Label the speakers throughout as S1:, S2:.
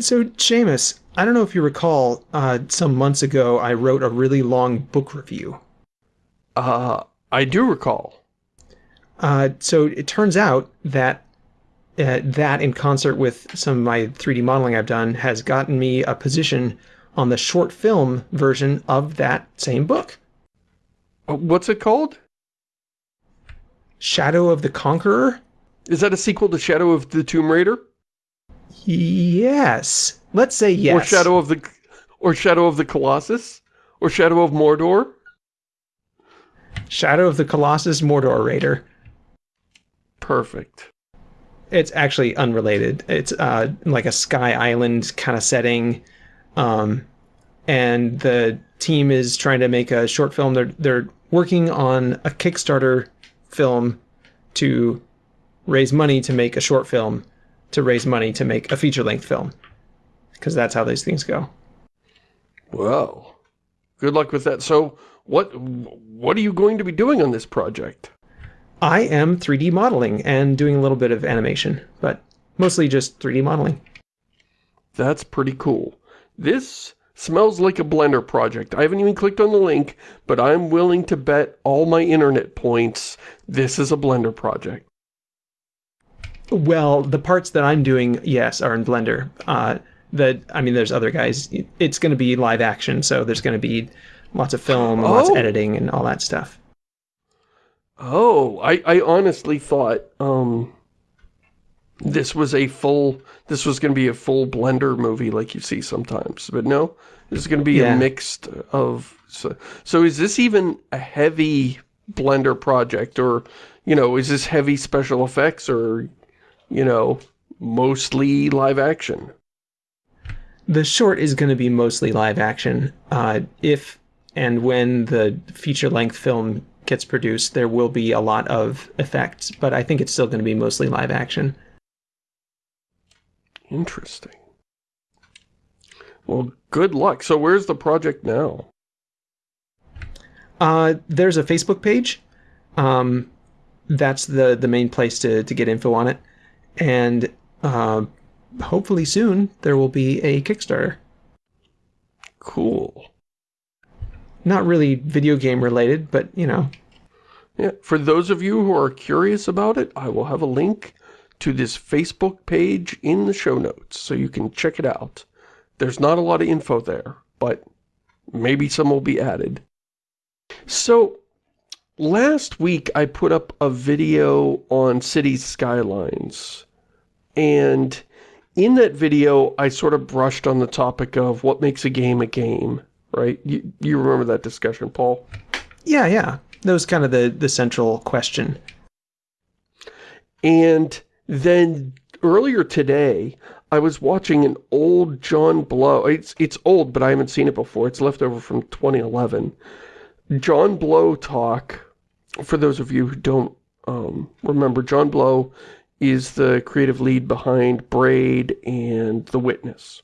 S1: So, Shamus, I don't know if you recall, uh, some months ago I wrote a really long book review.
S2: Uh, I do recall.
S1: Uh, so it turns out that uh, that in concert with some of my 3D modeling I've done has gotten me a position on the short film version of that same book.
S2: Uh, what's it called?
S1: Shadow of the Conqueror?
S2: Is that a sequel to Shadow of the Tomb Raider?
S1: Yes. Let's say yes.
S2: Or Shadow of the or Shadow of the Colossus? Or Shadow of Mordor?
S1: Shadow of the Colossus Mordor Raider.
S2: Perfect.
S1: It's actually unrelated. It's uh, like a Sky Island kind of setting. Um, and the team is trying to make a short film. They're, they're working on a Kickstarter film to raise money to make a short film to raise money to make a feature-length film. Because that's how these things go.
S2: Well, good luck with that. So, what what are you going to be doing on this project?
S1: I am 3D modeling and doing a little bit of animation, but mostly just 3D modeling.
S2: That's pretty cool. This smells like a Blender project. I haven't even clicked on the link, but I'm willing to bet all my internet points this is a Blender project.
S1: Well, the parts that I'm doing, yes, are in Blender. Uh, that I mean, there's other guys. It's going to be live action, so there's going to be lots of film, oh. lots of oh. editing, and all that stuff.
S2: Oh, I, I honestly thought um, this was a full, this was going to be a full Blender movie like you see sometimes. But no, this is going to be yeah. a mixed of, so, so is this even a heavy Blender project or, you know, is this heavy special effects or, you know, mostly live action?
S1: The short is going to be mostly live action. Uh, if and when the feature-length film gets produced, there will be a lot of effects, but I think it's still going to be mostly live action.
S2: Interesting. Well, good luck. So where's the project now?
S1: Uh, there's a Facebook page. Um, that's the, the main place to, to get info on it. And uh, hopefully soon there will be a Kickstarter.
S2: Cool
S1: not really video game related, but you know.
S2: Yeah, for those of you who are curious about it, I will have a link to this Facebook page in the show notes so you can check it out. There's not a lot of info there, but maybe some will be added. So, last week I put up a video on city Skylines, and in that video I sort of brushed on the topic of what makes a game a game right? You, you remember that discussion, Paul?
S1: Yeah, yeah. That was kind of the, the central question.
S2: And then earlier today, I was watching an old John Blow. It's, it's old, but I haven't seen it before. It's left over from 2011. John Blow talk, for those of you who don't um, remember, John Blow is the creative lead behind Braid and The Witness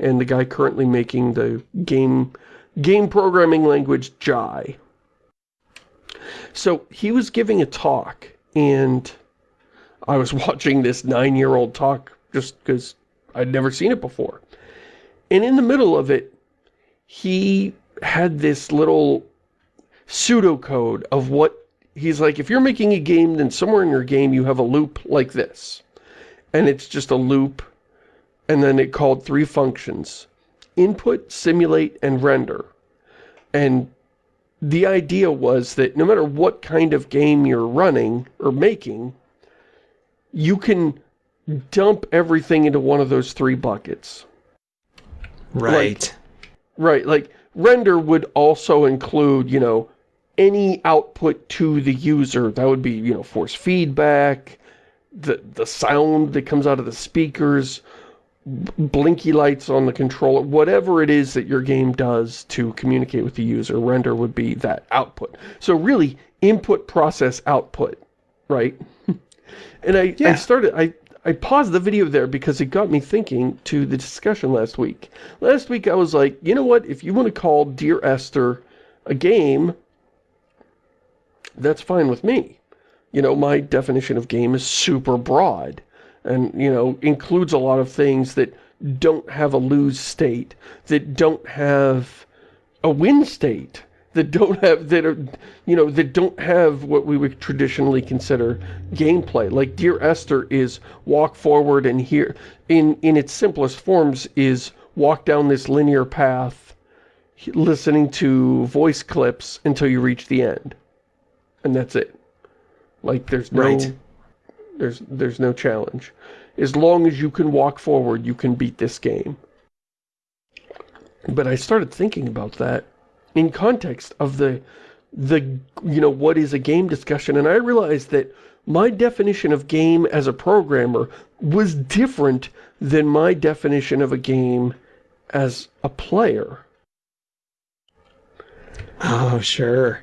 S2: and the guy currently making the game game programming language Jai. So he was giving a talk, and I was watching this nine-year-old talk just because I'd never seen it before. And in the middle of it, he had this little pseudocode of what he's like, if you're making a game, then somewhere in your game you have a loop like this. And it's just a loop and then it called three functions. Input, simulate, and render. And the idea was that no matter what kind of game you're running or making, you can dump everything into one of those three buckets.
S1: Right.
S2: Like, right, like render would also include, you know, any output to the user. That would be, you know, force feedback, the, the sound that comes out of the speakers, blinky lights on the controller, whatever it is that your game does to communicate with the user, render would be that output. So really, input, process, output, right? and I, yeah. I started, I, I paused the video there because it got me thinking to the discussion last week. Last week I was like, you know what, if you want to call Dear Esther a game, that's fine with me. You know, my definition of game is super broad and, you know, includes a lot of things that don't have a lose state, that don't have a win state, that don't have, that are, you know, that don't have what we would traditionally consider gameplay. Like Dear Esther is walk forward and here, in, in its simplest forms, is walk down this linear path, listening to voice clips until you reach the end. And that's it. Like, there's no...
S1: Right.
S2: There's, there's no challenge. As long as you can walk forward, you can beat this game. But I started thinking about that in context of the, the you know, what is a game discussion, and I realized that my definition of game as a programmer was different than my definition of a game as a player.
S1: Oh, sure.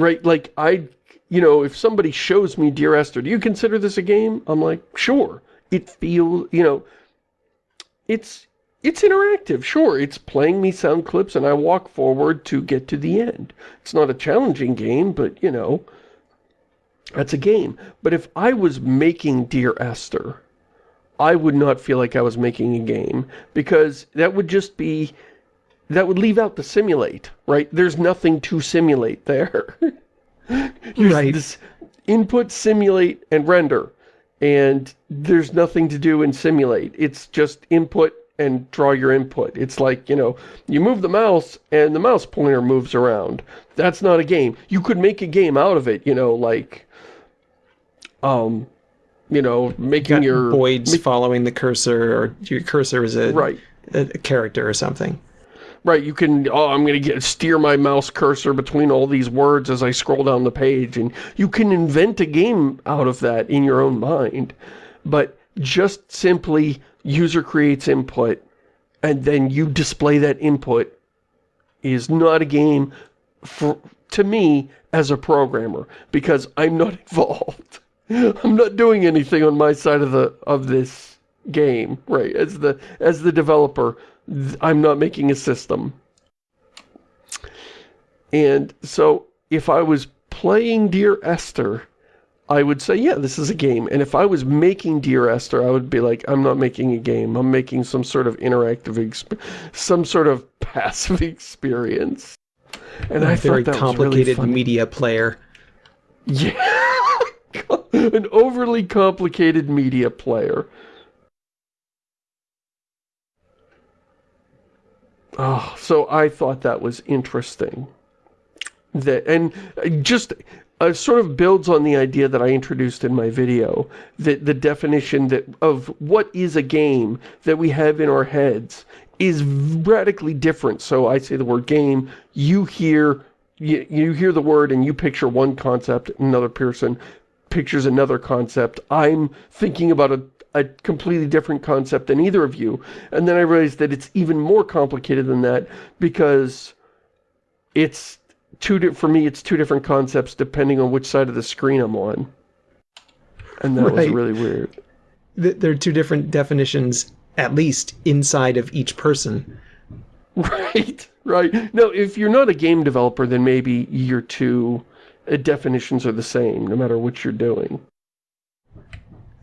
S2: Right, like, I, you know, if somebody shows me Dear Esther, do you consider this a game? I'm like, sure. It feels, you know, it's, it's interactive, sure. It's playing me sound clips and I walk forward to get to the end. It's not a challenging game, but, you know, that's a game. But if I was making Dear Esther, I would not feel like I was making a game because that would just be that would leave out the simulate, right? There's nothing to simulate there.
S1: right.
S2: This input, simulate, and render. And there's nothing to do in simulate. It's just input and draw your input. It's like, you know, you move the mouse and the mouse pointer moves around. That's not a game. You could make a game out of it, you know, like, um, you know, making
S1: Got
S2: your...
S1: Boids following the cursor, or your cursor is a,
S2: Right.
S1: a, a character or something.
S2: Right, you can, oh, I'm going to get steer my mouse cursor between all these words as I scroll down the page, and you can invent a game out of that in your own mind. But just simply user creates input, and then you display that input is not a game for to me as a programmer, because I'm not involved. I'm not doing anything on my side of the of this game, right? As the as the developer, I'm not making a system. And so if I was playing Dear Esther, I would say, yeah, this is a game. And if I was making Dear Esther, I would be like, I'm not making a game. I'm making some sort of interactive, some sort of passive experience. And I
S1: very
S2: thought that
S1: complicated
S2: was really
S1: media player.
S2: Yeah. An overly complicated media player. Oh, so I thought that was interesting. That and just uh, sort of builds on the idea that I introduced in my video, that the definition that of what is a game that we have in our heads is radically different. So I say the word game, you hear you, you hear the word and you picture one concept, another person pictures another concept. I'm thinking about a, a completely different concept than either of you. And then I realized that it's even more complicated than that because it's two, di- for me, it's two different concepts depending on which side of the screen I'm on. And that was really weird.
S1: There are two different definitions, at least, inside of each person.
S2: Right, right. No, if you're not a game developer, then maybe your two uh, definitions are the same, no matter what you're doing.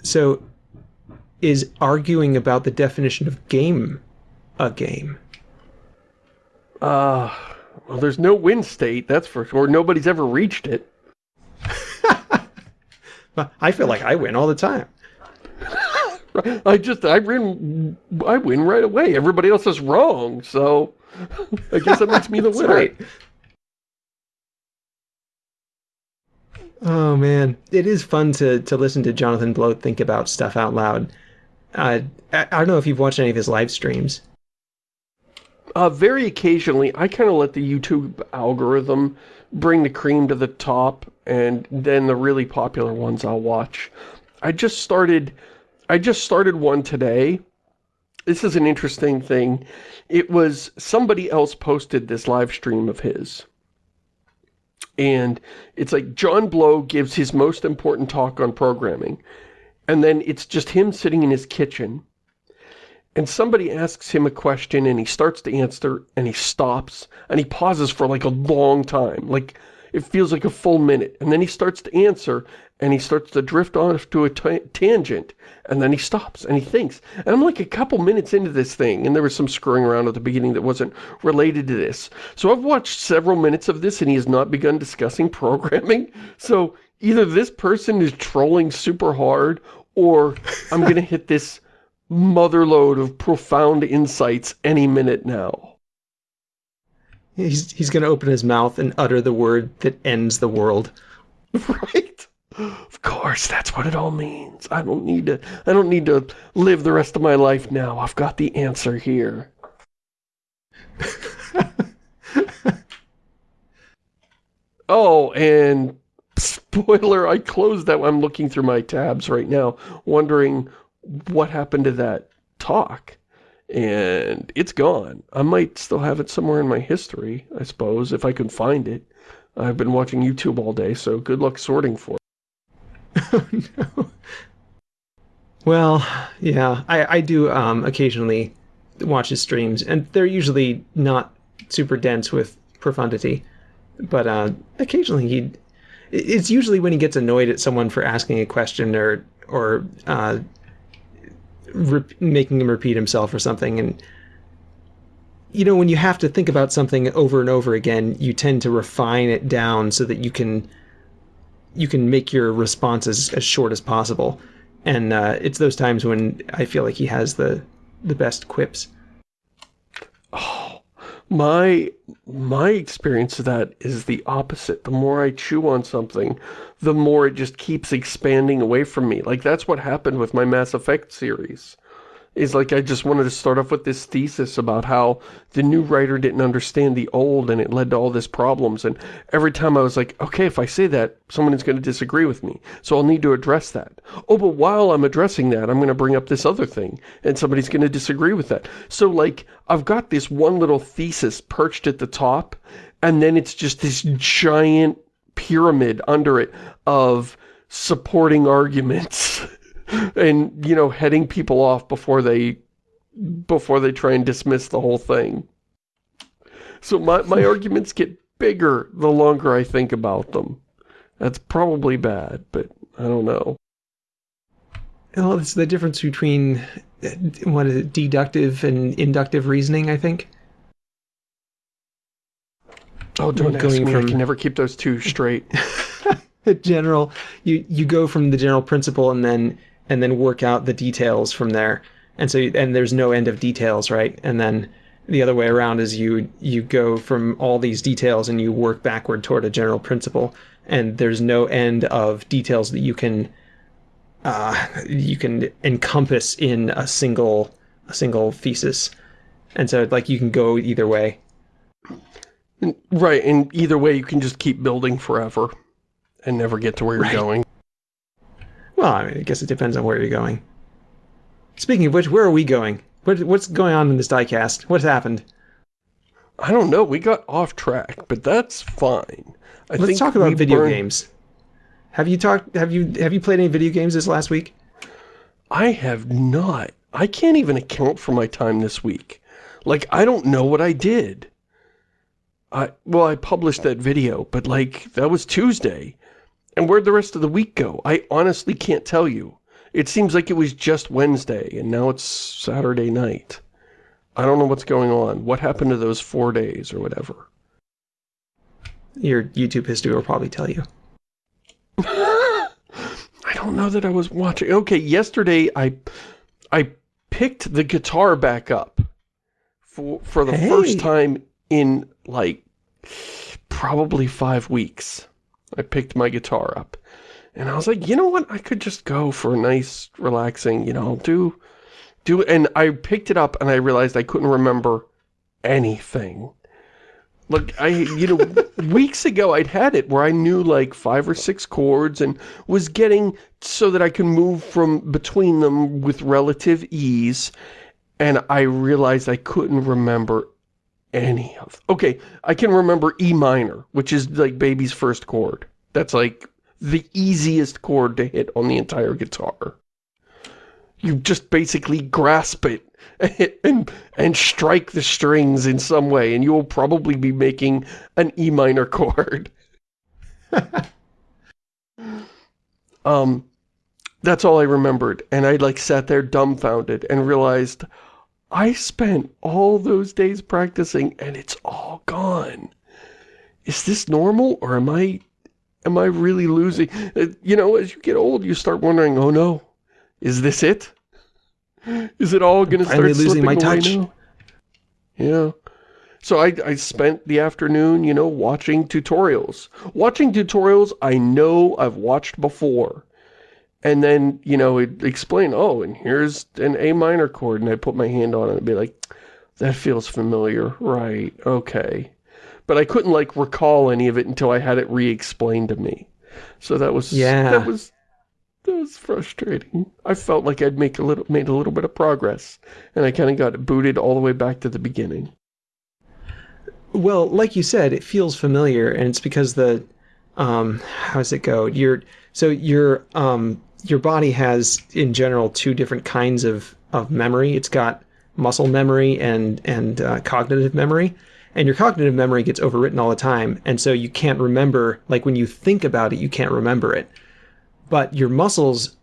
S1: So, is arguing about the definition of game a game?
S2: Uh, well, there's no win state, that's for sure. Nobody's ever reached it.
S1: I feel like I win all the time.
S2: I just, I win, I win right away. Everybody else is wrong, so I guess that makes me the winner.
S1: right. Oh man, it is fun to to listen to Jonathan Blow think about stuff out loud. Uh, I, don't know if you've watched any of his live streams.
S2: Uh, very occasionally, I kind of let the YouTube algorithm bring the cream to the top, and then the really popular ones I'll watch. I just started, I just started one today. This is an interesting thing. It was, somebody else posted this live stream of his. And it's like, John Blow gives his most important talk on programming. And then it's just him sitting in his kitchen and somebody asks him a question and he starts to answer and he stops and he pauses for like a long time like It feels like a full minute. And then he starts to answer, and he starts to drift off to a tangent, and then he stops, and he thinks. And I'm like a couple minutes into this thing, and there was some screwing around at the beginning that wasn't related to this. So I've watched several minutes of this, and he has not begun discussing programming. So either this person is trolling super hard, or I'm going to hit this motherload of profound insights any minute now.
S1: He's, he's going to open his mouth and utter the word that ends the world.
S2: Right? Of course, that's what it all means. I don't need to, I don't need to live the rest of my life now. I've got the answer here. oh, and spoiler, I closed that. I'm looking through my tabs right now, wondering what happened to that talk and it's gone. I might still have it somewhere in my history, I suppose, if I can find it. I've been watching YouTube all day, so good luck sorting for
S1: it. oh, no. Well, yeah, I, I do um, occasionally watch his streams, and they're usually not super dense with profundity, but uh, occasionally he... It's usually when he gets annoyed at someone for asking a question or or uh, making him repeat himself or something. And, you know, when you have to think about something over and over again, you tend to refine it down so that you can you can make your responses as short as possible. And uh, it's those times when I feel like he has the the best quips.
S2: My my experience of that is the opposite. The more I chew on something, the more it just keeps expanding away from me. Like, that's what happened with my Mass Effect series. Is like, I just wanted to start off with this thesis about how the new writer didn't understand the old and it led to all these problems. And every time I was like, okay, if I say that, someone is going to disagree with me. So I'll need to address that. Oh, but while I'm addressing that, I'm going to bring up this other thing. And somebody's going to disagree with that. So, like, I've got this one little thesis perched at the top. And then it's just this giant pyramid under it of supporting arguments and, you know, heading people off before they before they try and dismiss the whole thing. So my, my arguments get bigger the longer I think about them. That's probably bad, but I don't know.
S1: Well, it's the difference between, uh, what is it, deductive and inductive reasoning, I think.
S2: Oh, don't going me. From... I can never keep those two straight.
S1: general, you you go from the general principle and then and then work out the details from there. And so and there's no end of details, right? And then the other way around is you you go from all these details and you work backward toward a general principle. And there's no end of details that you can uh, you can encompass in a single a single thesis. And so like you can go either way.
S2: Right, and either way you can just keep building forever and never get to where you're right. going.
S1: Well, I, mean, I, guess it depends on where you're going. Speaking of which, where are we going? What, what's going on in this diecast? What's happened?
S2: I don't know. We got off track, but that's fine.
S1: I Let's talk about video burned... games. Have you talked? Have you have you played any video games this last week?
S2: I have not. I can't even account for my time this week. Like I don't know what I did. I, well, I published that video, but like, that was Tuesday. And where'd the rest of the week go? I honestly can't tell you. It seems like it was just Wednesday, and now it's Saturday night. I don't know what's going on. What happened to those four days or whatever?
S1: Your YouTube history will probably tell you.
S2: I don't know that I was watching. Okay, yesterday I I picked the guitar back up for for the hey. first time in like probably five weeks. I picked my guitar up and I was like, you know what? I could just go for a nice, relaxing, you know, do, do, and I picked it up and I realized I couldn't remember anything. Look, I, you know, weeks ago I'd had it where I knew like five or six chords and was getting so that I could move from between them with relative ease. And I realized I couldn't remember any of... Okay, I can remember E minor, which is like baby's first chord. That's like the easiest chord to hit on the entire guitar. You just basically grasp it and, and strike the strings in some way, and you will probably be making an E minor chord. um, that's all I remembered. And I like sat there dumbfounded and realized I spent all those days practicing and it's all gone. Is this normal or am I, am I really losing? Uh, you know, as you get old, you start wondering, oh no, is this it? Is it all going to start losing my touch? Now? Yeah. So I, I spent the afternoon, you know, watching tutorials. Watching tutorials I know I've watched before and then, you know, it explain, oh, and here's an A minor chord, and I put my hand on it and be like, that feels familiar, right, okay. But I couldn't, like, recall any of it until I had it re-explained to me. So that was, yeah. that was, that was frustrating. I felt like I'd make a little, made a little bit of progress, and I kind of got booted all the way back to the beginning.
S1: Well, like you said, it feels familiar, and it's because the, um, how does it go? You're, so you're, um, your body has in general two different kinds of, of memory. It's got muscle memory and and uh, cognitive memory. And your cognitive memory gets overwritten all the time, and so you can't remember. Like when you think about it, you can't remember it. But your muscles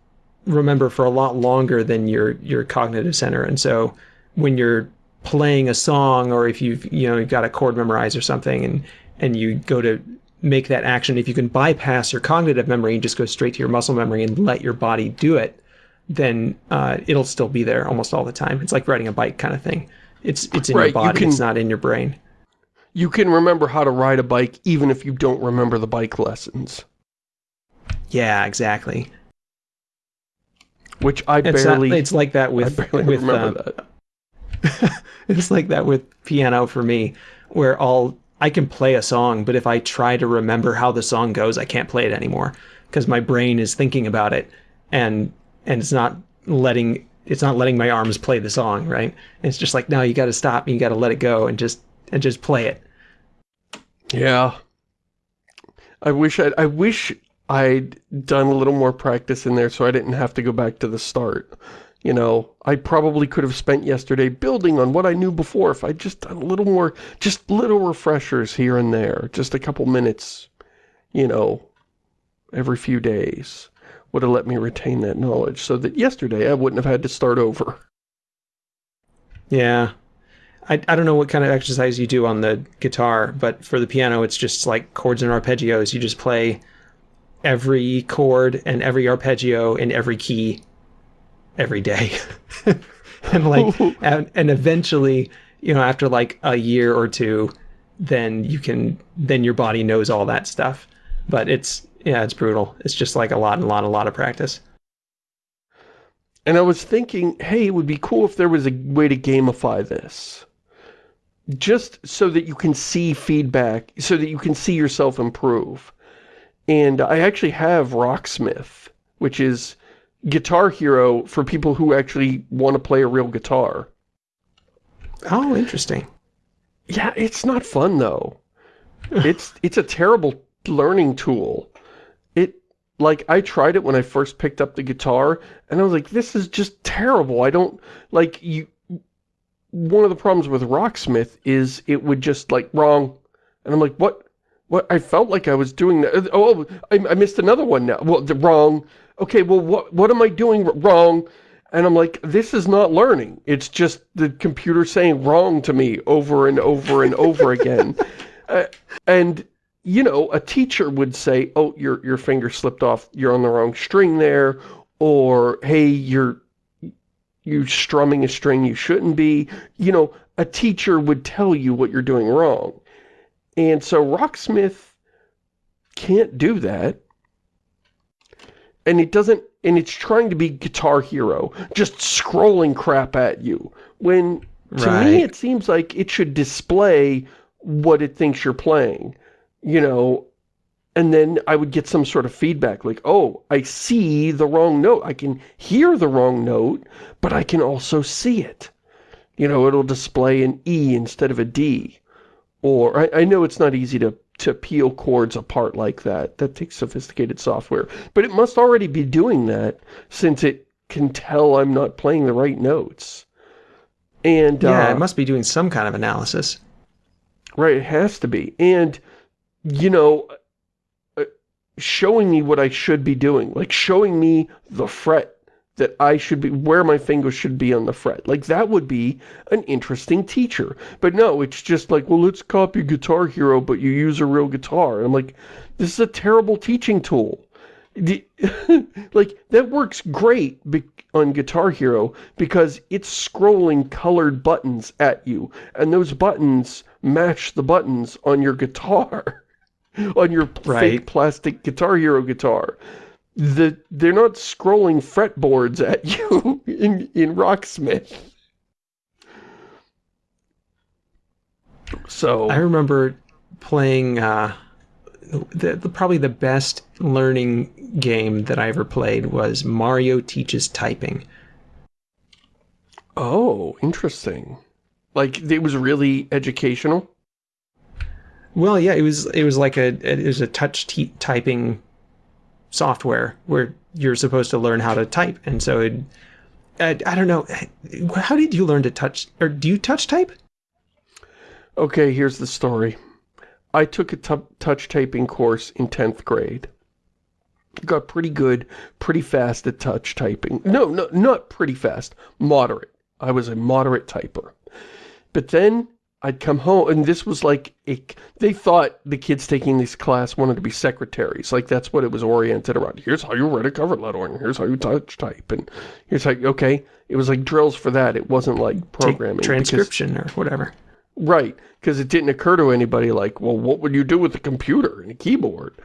S1: remember for a lot longer than your your cognitive center, and so when you're playing a song, or if you've you know you've got a chord memorized or something, and and you go to make that action, if you can bypass your cognitive memory and just go straight to your muscle memory and let your body do it, then uh, it'll still be there almost all the time. It's like riding a bike kind of thing. It's it's in right, your body, you can, it's not in your brain.
S2: You can remember how to ride a bike even if you don't remember the bike lessons.
S1: Yeah, exactly.
S2: Which I it's barely...
S1: Not, it's like that with... with uh, it's like that with piano for me, where I'll I can play a song, but if I try to remember how the song goes, I can't play it anymore because my brain is thinking about it and and it's not letting it's not letting my arms play the song, right? it's just like, no, you got to stop, and you got to let it go and just and just play it.
S2: Yeah. I wish I I wish I'd done a little more practice in there so I didn't have to go back to the start. You know, I probably could have spent yesterday building on what I knew before if I'd just done a little more, just little refreshers here and there, just a couple minutes, you know, every few days would have let me retain that knowledge so that yesterday I wouldn't have had to start over.
S1: Yeah. I, I don't know what kind of exercise you do on the guitar, but for the piano, it's just like chords and arpeggios. You just play every chord and every arpeggio in every key every day. and like, and, and eventually, you know, after like a year or two, then you can, then your body knows all that stuff. But it's, yeah, it's brutal. It's just like a lot and a lot, a lot of practice.
S2: And I was thinking, hey, it would be cool if there was a way to gamify this. Just so that you can see feedback, so that you can see yourself improve. And I actually have Rocksmith, which is Guitar Hero for people who actually want to play a real guitar.
S1: Oh, interesting.
S2: Yeah, it's not fun though. it's it's a terrible learning tool. It like I tried it when I first picked up the guitar and I was like this is just terrible. I don't like you one of the problems with Rocksmith is it would just like wrong and I'm like what what I felt like I was doing that. Oh, oh, I, I missed another one now. Well, the wrong okay, well, what, what am I doing wrong? And I'm like, this is not learning. It's just the computer saying wrong to me over and over and over again. Uh, and, you know, a teacher would say, oh, your, your finger slipped off. You're on the wrong string there. Or, hey, you're, you strumming a string you shouldn't be. You know, a teacher would tell you what you're doing wrong. And so Rocksmith can't do that and it doesn't and it's trying to be guitar hero just scrolling crap at you. When to right. me it seems like it should display what it thinks you're playing you know? And then I would get some sort of feedback like oh I see the wrong note. I can hear the wrong note but I can also see it. You know it'll display an E instead of a D or I, I know it's not easy to to peel chords apart like that. That takes sophisticated software. But it must already be doing that since it can tell I'm not playing the right notes. And
S1: Yeah,
S2: uh,
S1: it must be doing some kind of analysis.
S2: Right, it has to be. And, you know, uh, showing me what I should be doing, like showing me the fret that I should be, where my fingers should be on the fret. Like, that would be an interesting teacher. But no, it's just like, well, let's copy Guitar Hero, but you use a real guitar. And I'm like, this is a terrible teaching tool. Like, that works great on Guitar Hero because it's scrolling colored buttons at you. And those buttons match the buttons on your guitar. on your right. fake plastic Guitar Hero guitar the they're not scrolling fretboards at you in in Rocksmith. So
S1: I remember playing uh, the, the, probably the best learning game that I ever played was Mario Teaches Typing.
S2: Oh, interesting. Like it was really educational.
S1: Well, yeah, it was. It was like a it was a touch typing software where you're supposed to learn how to type. And so it, I, I don't know. How did you learn to touch, or do you touch type?
S2: Okay, here's the story. I took a touch typing course in 10th grade. Got pretty good, pretty fast at touch typing. No, no, not pretty fast. Moderate. I was a moderate typer. But then I'd come home, and this was like, a, they thought the kids taking this class wanted to be secretaries. Like, that's what it was oriented around. Here's how you write a cover letter, and here's how you touch type, and here's like, okay. It was like drills for that. It wasn't like programming.
S1: Take transcription because, or whatever.
S2: Right, because it didn't occur to anybody like, well, what would you do with a computer and a keyboard?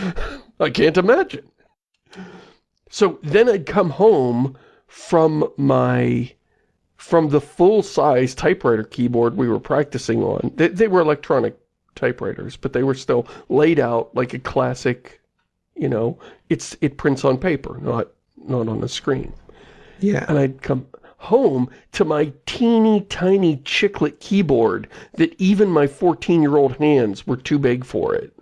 S2: I can't imagine. So then I'd come home from my from the full-size typewriter keyboard we were practicing on. They, they, were electronic typewriters, but they were still laid out like a classic, you know, it's it prints on paper, not not on a screen.
S1: Yeah.
S2: And I'd come home to my teeny tiny chiclet keyboard that even my 14-year-old hands were too big for it.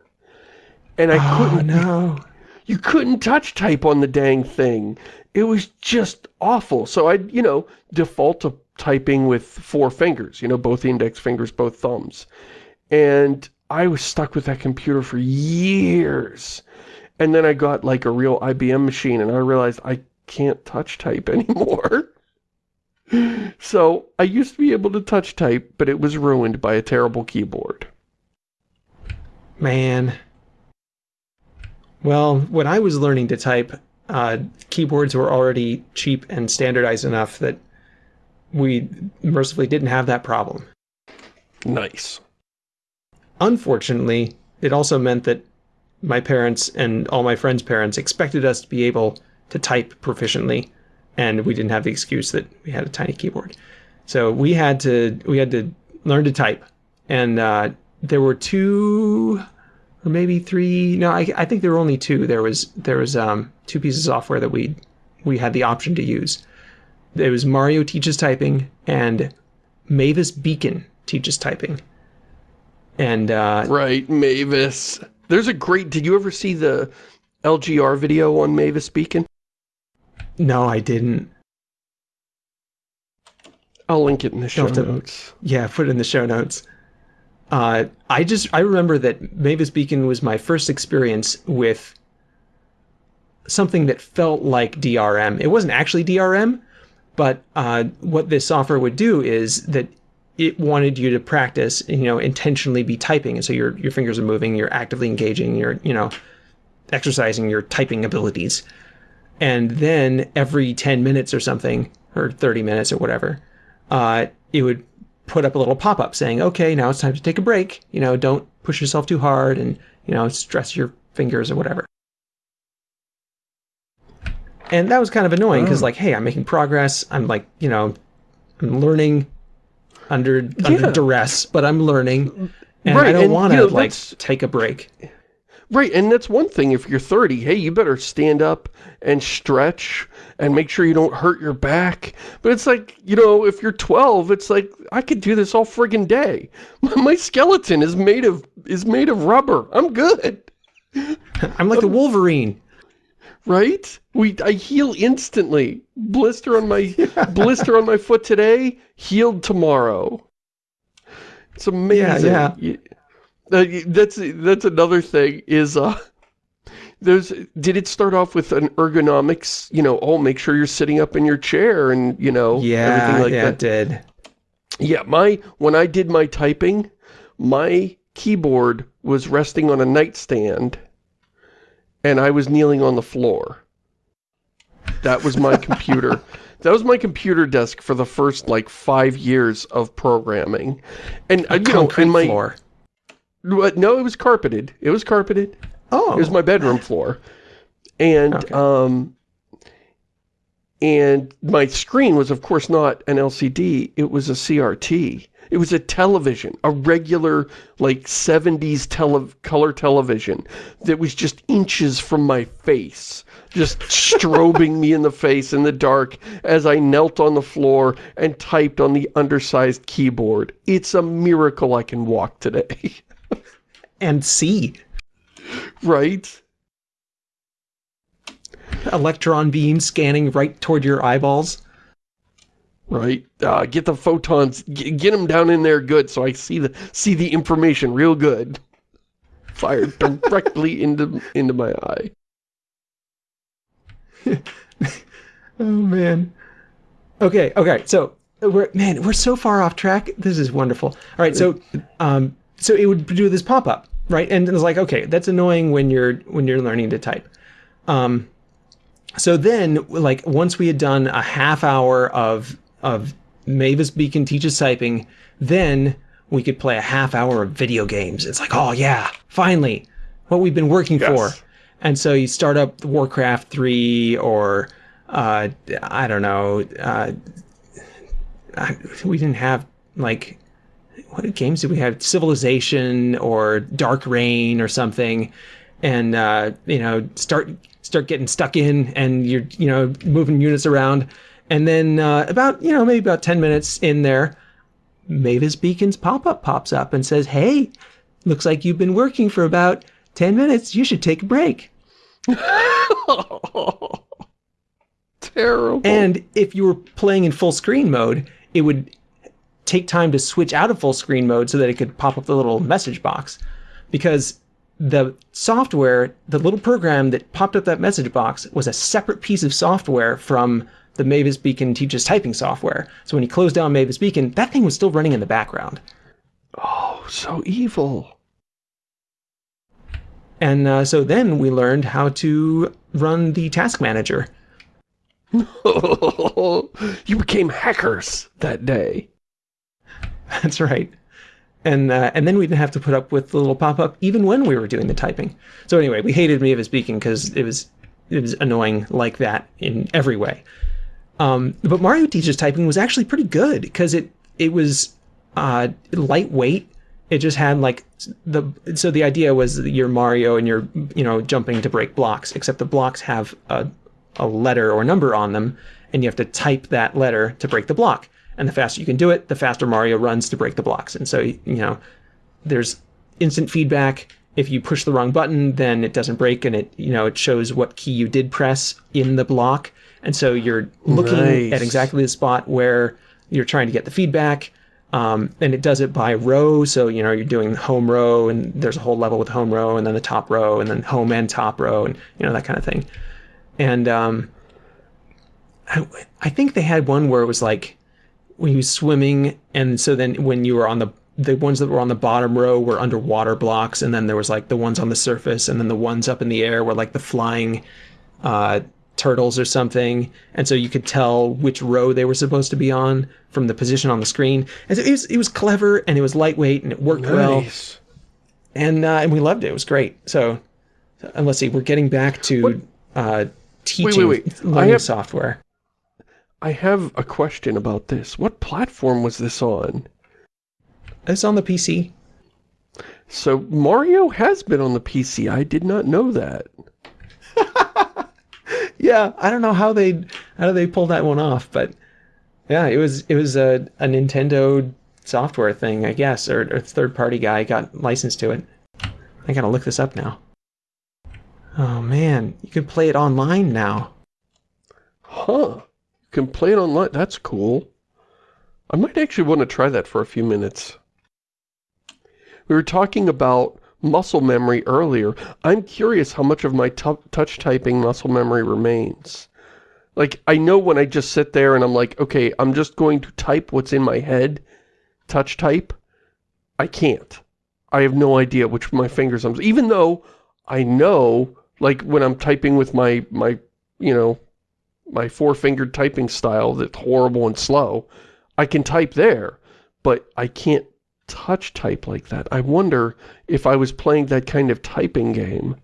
S2: And I oh, couldn't...
S1: no.
S2: You couldn't touch type on the dang thing it was just awful. So I'd, you know, default to typing with four fingers, you know, both index fingers, both thumbs. And I was stuck with that computer for years. And then I got like a real IBM machine and I realized I can't touch type anymore. so I used to be able to touch type, but it was ruined by a terrible keyboard.
S1: Man. Well, when I was learning to type, uh, keyboards were already cheap and standardized enough that we mercifully didn't have that problem.
S2: Nice.
S1: Unfortunately, it also meant that my parents and all my friends' parents expected us to be able to type proficiently, and we didn't have the excuse that we had a tiny keyboard. So we had to we had to learn to type, and uh, there were two or maybe three. No, I, I think there were only two. There was there was um, two pieces of software that we we had the option to use. It was Mario Teaches Typing and Mavis Beacon Teaches Typing. And uh,
S2: right, Mavis. There's a great. Did you ever see the LGR video on Mavis Beacon?
S1: No, I didn't.
S2: I'll link it in the show notes.
S1: Yeah, put it in the show notes. Uh, I just I remember that Mavis Beacon was my first experience with something that felt like DRM. It wasn't actually DRM, but uh, what this software would do is that it wanted you to practice, you know, intentionally be typing, and so your your fingers are moving, you're actively engaging, you're you know, exercising your typing abilities, and then every ten minutes or something, or thirty minutes or whatever, uh, it would put up a little pop-up saying, okay, now it's time to take a break. You know, don't push yourself too hard and, you know, stress your fingers or whatever. And that was kind of annoying because, oh. like, hey, I'm making progress. I'm like, you know, I'm learning under yeah. under duress, but I'm learning, and right. I don't want to you know, like take a break.
S2: Right, and that's one thing if you're 30, hey, you better stand up and stretch and make sure you don't hurt your back. But it's like, you know, if you're 12, it's like, I could do this all friggin' day. My skeleton is made of is made of rubber. I'm good.
S1: I'm like the Wolverine.
S2: Right? We I heal instantly. Blister on my blister on my foot today, healed tomorrow. It's amazing. Yeah, yeah. Uh, that's that's another thing is uh There's, did it start off with an ergonomics, you know, oh, make sure you're sitting up in your chair and, you know,
S1: Yeah,
S2: everything like
S1: yeah,
S2: that?
S1: it did.
S2: Yeah, my, when I did my typing, my keyboard was resting on a nightstand and I was kneeling on the floor. That was my computer. That was my computer desk for the first, like, five years of programming. And, uh, you know, and my...
S1: floor.
S2: No, it was carpeted. It was carpeted.
S1: Oh,
S2: It was my bedroom floor. And,
S1: Okay.
S2: um, and my screen was, of course, not an LCD. It was a CRT. It was a television, a regular, like, 70s tele color television that was just inches from my face, just strobing me in the face in the dark as I knelt on the floor and typed on the undersized keyboard. It's a miracle I can walk today.
S1: and see.
S2: right?
S1: Electron beam scanning right toward your eyeballs.
S2: Right. Uh, get the photons, get, get them down in there good so I see the see the information real good. Fired directly into into my eye.
S1: Oh man. Okay, okay. So we're man, we're so far off track. This is wonderful. All right, so um so it would do this pop-up, right? And it's like, okay, that's annoying when you're when you're learning to type. Um so then like once we had done a half hour of of Mavis Beacon teaches typing, then we could play a half hour of video games. It's like, oh yeah, finally, what we've been working
S2: Yes.
S1: for. And so you start up Warcraft 3 or uh, I don't know. Uh, I, we didn't have like what games did we have? Civilization or Dark Reign or something, and uh, you know start start getting stuck in, and you're you know moving units around, and then uh, about you know maybe about ten minutes in there, Mavis Beacon's pop up pops up and says, "Hey, looks like you've been working for about ten minutes. You should take a break."
S2: Terrible.
S1: And if you were playing in full screen mode, it would take time to switch out of full screen mode so that it could pop up the little message box. Because the software, the little program that popped up that message box was a separate piece of software from the Mavis Beacon teaches typing software. So when he closed down Mavis Beacon, that thing was still running in the background.
S2: oh, so evil.
S1: And uh, so then we learned how to run the task manager.
S2: you became hackers that day.
S1: That's right. And uh, and then we didn't have to put up with the little pop up even when we were doing the typing. So anyway, we hated Mavis Beacon because it was it was annoying like that in every way. Um, but Mario Teaches Typing was actually pretty good because it it was uh, lightweight. It just had like the so the idea was you're Mario and you're you know jumping to break blocks, except the blocks have a a letter or number on them, and you have to type that letter to break the block. And the faster you can do it, the faster Mario runs to break the blocks. And so you know, there's instant feedback. If you push the wrong button, then it doesn't break, and it you know it shows what key you did press in the block. And so you're looking
S2: Nice.
S1: at exactly the spot where you're trying to get the feedback. Um, and it does it by row. So, you know, you're doing home row and there's a whole level with home row and then the top row and then home and top row and, you know, that kind of thing. And um, I, I think they had one where it was like when he was swimming. And so then when you were on the, the ones that were on the bottom row were underwater blocks. And then there was like the ones on the surface and then the ones up in the air were like the flying uh, turtles or something, and so you could tell which row they were supposed to be on from the position on the screen. And so it was it was clever and it was lightweight and it worked well,
S2: Nice.
S1: and uh, and we loved it. It was great. So, and let's see, we're getting back to uh, teaching
S2: wait, wait. I
S1: learning
S2: have-
S1: software.
S2: I have a question about this. What platform was this on?
S1: It's on the PC.
S2: So Mario has been on the PC. I did not know that.
S1: Yeah, I don't know how they how they pulled that one off, but yeah, it was it was a, a Nintendo software thing, I guess, or, or third party guy got licensed to it. I gotta look this up now. Oh man, you can play it online now.
S2: Huh. Can play it online. That's cool. I might actually want to try that for a few minutes. We were talking about muscle memory earlier. I'm curious how much of my touch typing muscle memory remains. Like, I know when I just sit there and I'm like, okay, I'm just going to type what's in my head, touch type, I can't. I have no idea which my fingers I'm... Even though I know, like, when I'm typing with my, my you know, my four-fingered typing style that's horrible and slow, I can type there, but I can't touch type like that. I wonder if I was playing that kind of typing game,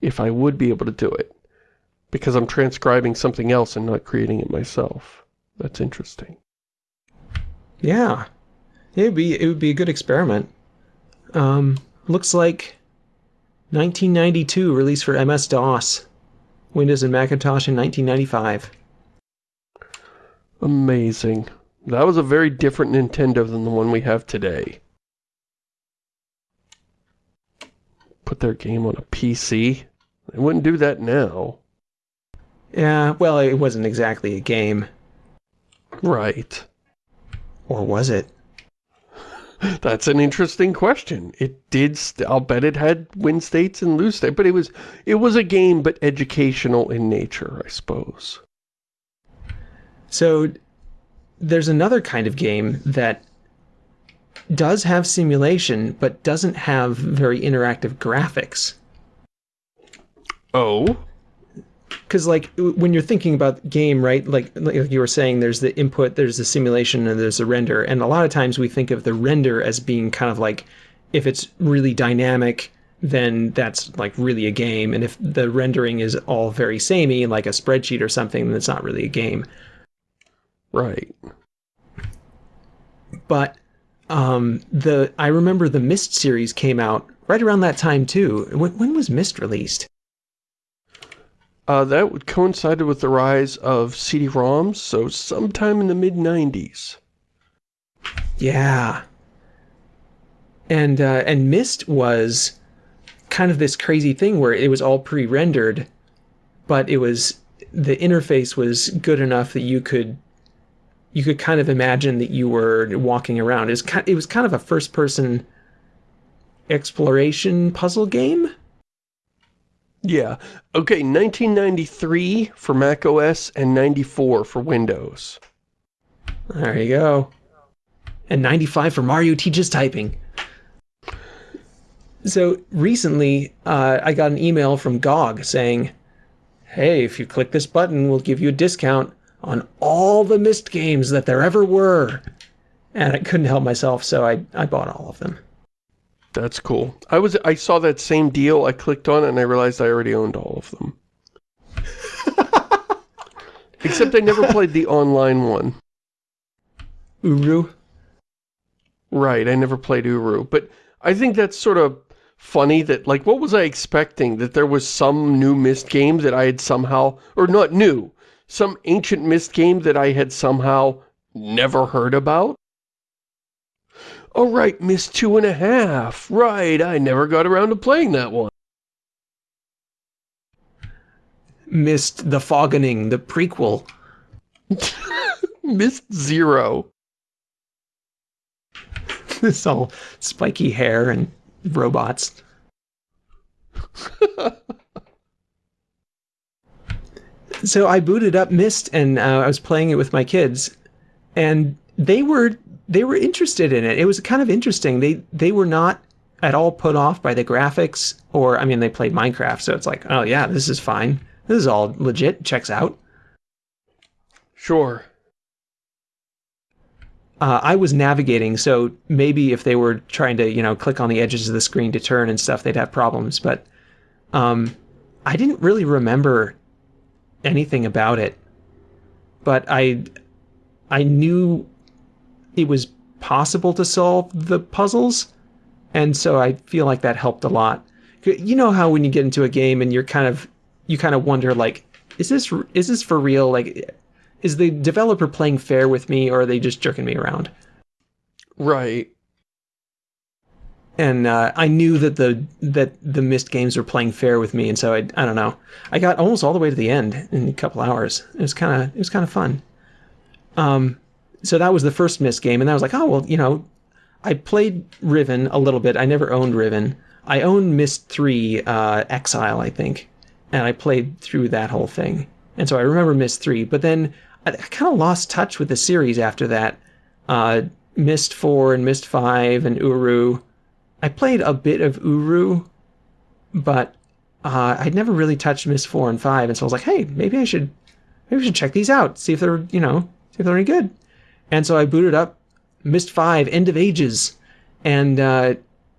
S2: if I would be able to do it. Because I'm transcribing something else and not creating it myself. That's interesting.
S1: Yeah. It would be, it would be a good experiment. Um, looks like 1992 release for MS-DOS. Windows and Macintosh in 1995.
S2: Amazing. That was a very different Nintendo than the one we have today. Put their game on a PC? They wouldn't do that now.
S1: Yeah, well, it wasn't exactly a game.
S2: Right.
S1: Or was it?
S2: That's an interesting question. It did, I'll bet it had win states and lose states, but it was, it was a game, but educational in nature, I suppose.
S1: So, there's another kind of game that does have simulation, but doesn't have very interactive graphics.
S2: Oh?
S1: Because, like, when you're thinking about game, right, like, like you were saying, there's the input, there's the simulation, and there's the render. And a lot of times we think of the render as being kind of like, if it's really dynamic, then that's like really a game. And if the rendering is all very samey, like a spreadsheet or something, then it's not really a game.
S2: Right.
S1: But um, the I remember the Myst series came out right around that time too. When, when was Myst released?
S2: Uh, that would coincided with the rise of CD-ROMs, so sometime in the mid-90s.
S1: Yeah. And, uh, and Myst was kind of this crazy thing where it was all pre-rendered, but it was, the interface was good enough that you could you could kind of imagine that you were walking around. Kind, it was kind of a first-person exploration puzzle game.
S2: Yeah. Okay, 1993 for Mac OS and 94 for Windows.
S1: There you go. And 95 for Mario Teaches Typing. So recently, uh, I got an email from GOG saying, hey, if you click this button, we'll give you a discount on all the Myst games that there ever were. And I couldn't help myself, so I, I bought all of them.
S2: That's cool. I was I saw that same deal, I clicked on it, and I realized I already owned all of them. Except I never played the online one.
S1: Uru?
S2: Right, I never played Uru. But I think that's sort of funny that, like, what was I expecting? That there was some new Myst game that I had somehow, or not new, some ancient Myst game that I had somehow never heard about? Oh right, Myst Two and a Half. Right, I never got around to playing that one.
S1: Myst the Foggening, the prequel.
S2: Myst Zero.
S1: This all spiky hair and robots. so I booted up Myst and uh, I was playing it with my kids, and they were they were interested in it. It was kind of interesting. They they were not at all put off by the graphics, or I mean, they played Minecraft, so it's like, oh yeah, this is fine. This is all legit. Checks out.
S2: Sure.
S1: Uh, I was navigating, so maybe if they were trying to, you know, click on the edges of the screen to turn and stuff, they'd have problems. But um, I didn't really remember anything about it, but I I knew it was possible to solve the puzzles, and so I feel like that helped a lot. You know how when you get into a game and you're kind of you kind of wonder like, is this is this for real? Like, is the developer playing fair with me, or are they just jerking me around?
S2: Right
S1: and uh, I knew that the that the Myst games were playing fair with me, and so I I don't know. I got almost all the way to the end in a couple hours. It was kind of it was kind of fun. Um, so that was the first Myst game, and I was like, oh well, you know, I played Riven a little bit. I never owned Riven, I owned Myst 3 uh, Exile, I think, and I played through that whole thing. And so I remember Myst 3, but then I, I kind of lost touch with the series after that. Uh, Myst 4 and Myst 5 and Uru. I played a bit of Uru, but uh, I'd never really touched Myst 4 and 5, and so I was like, hey, maybe I should maybe should check these out, see if they're, you know, see if they're any good. And so I booted up Myst 5 End of Ages, and uh,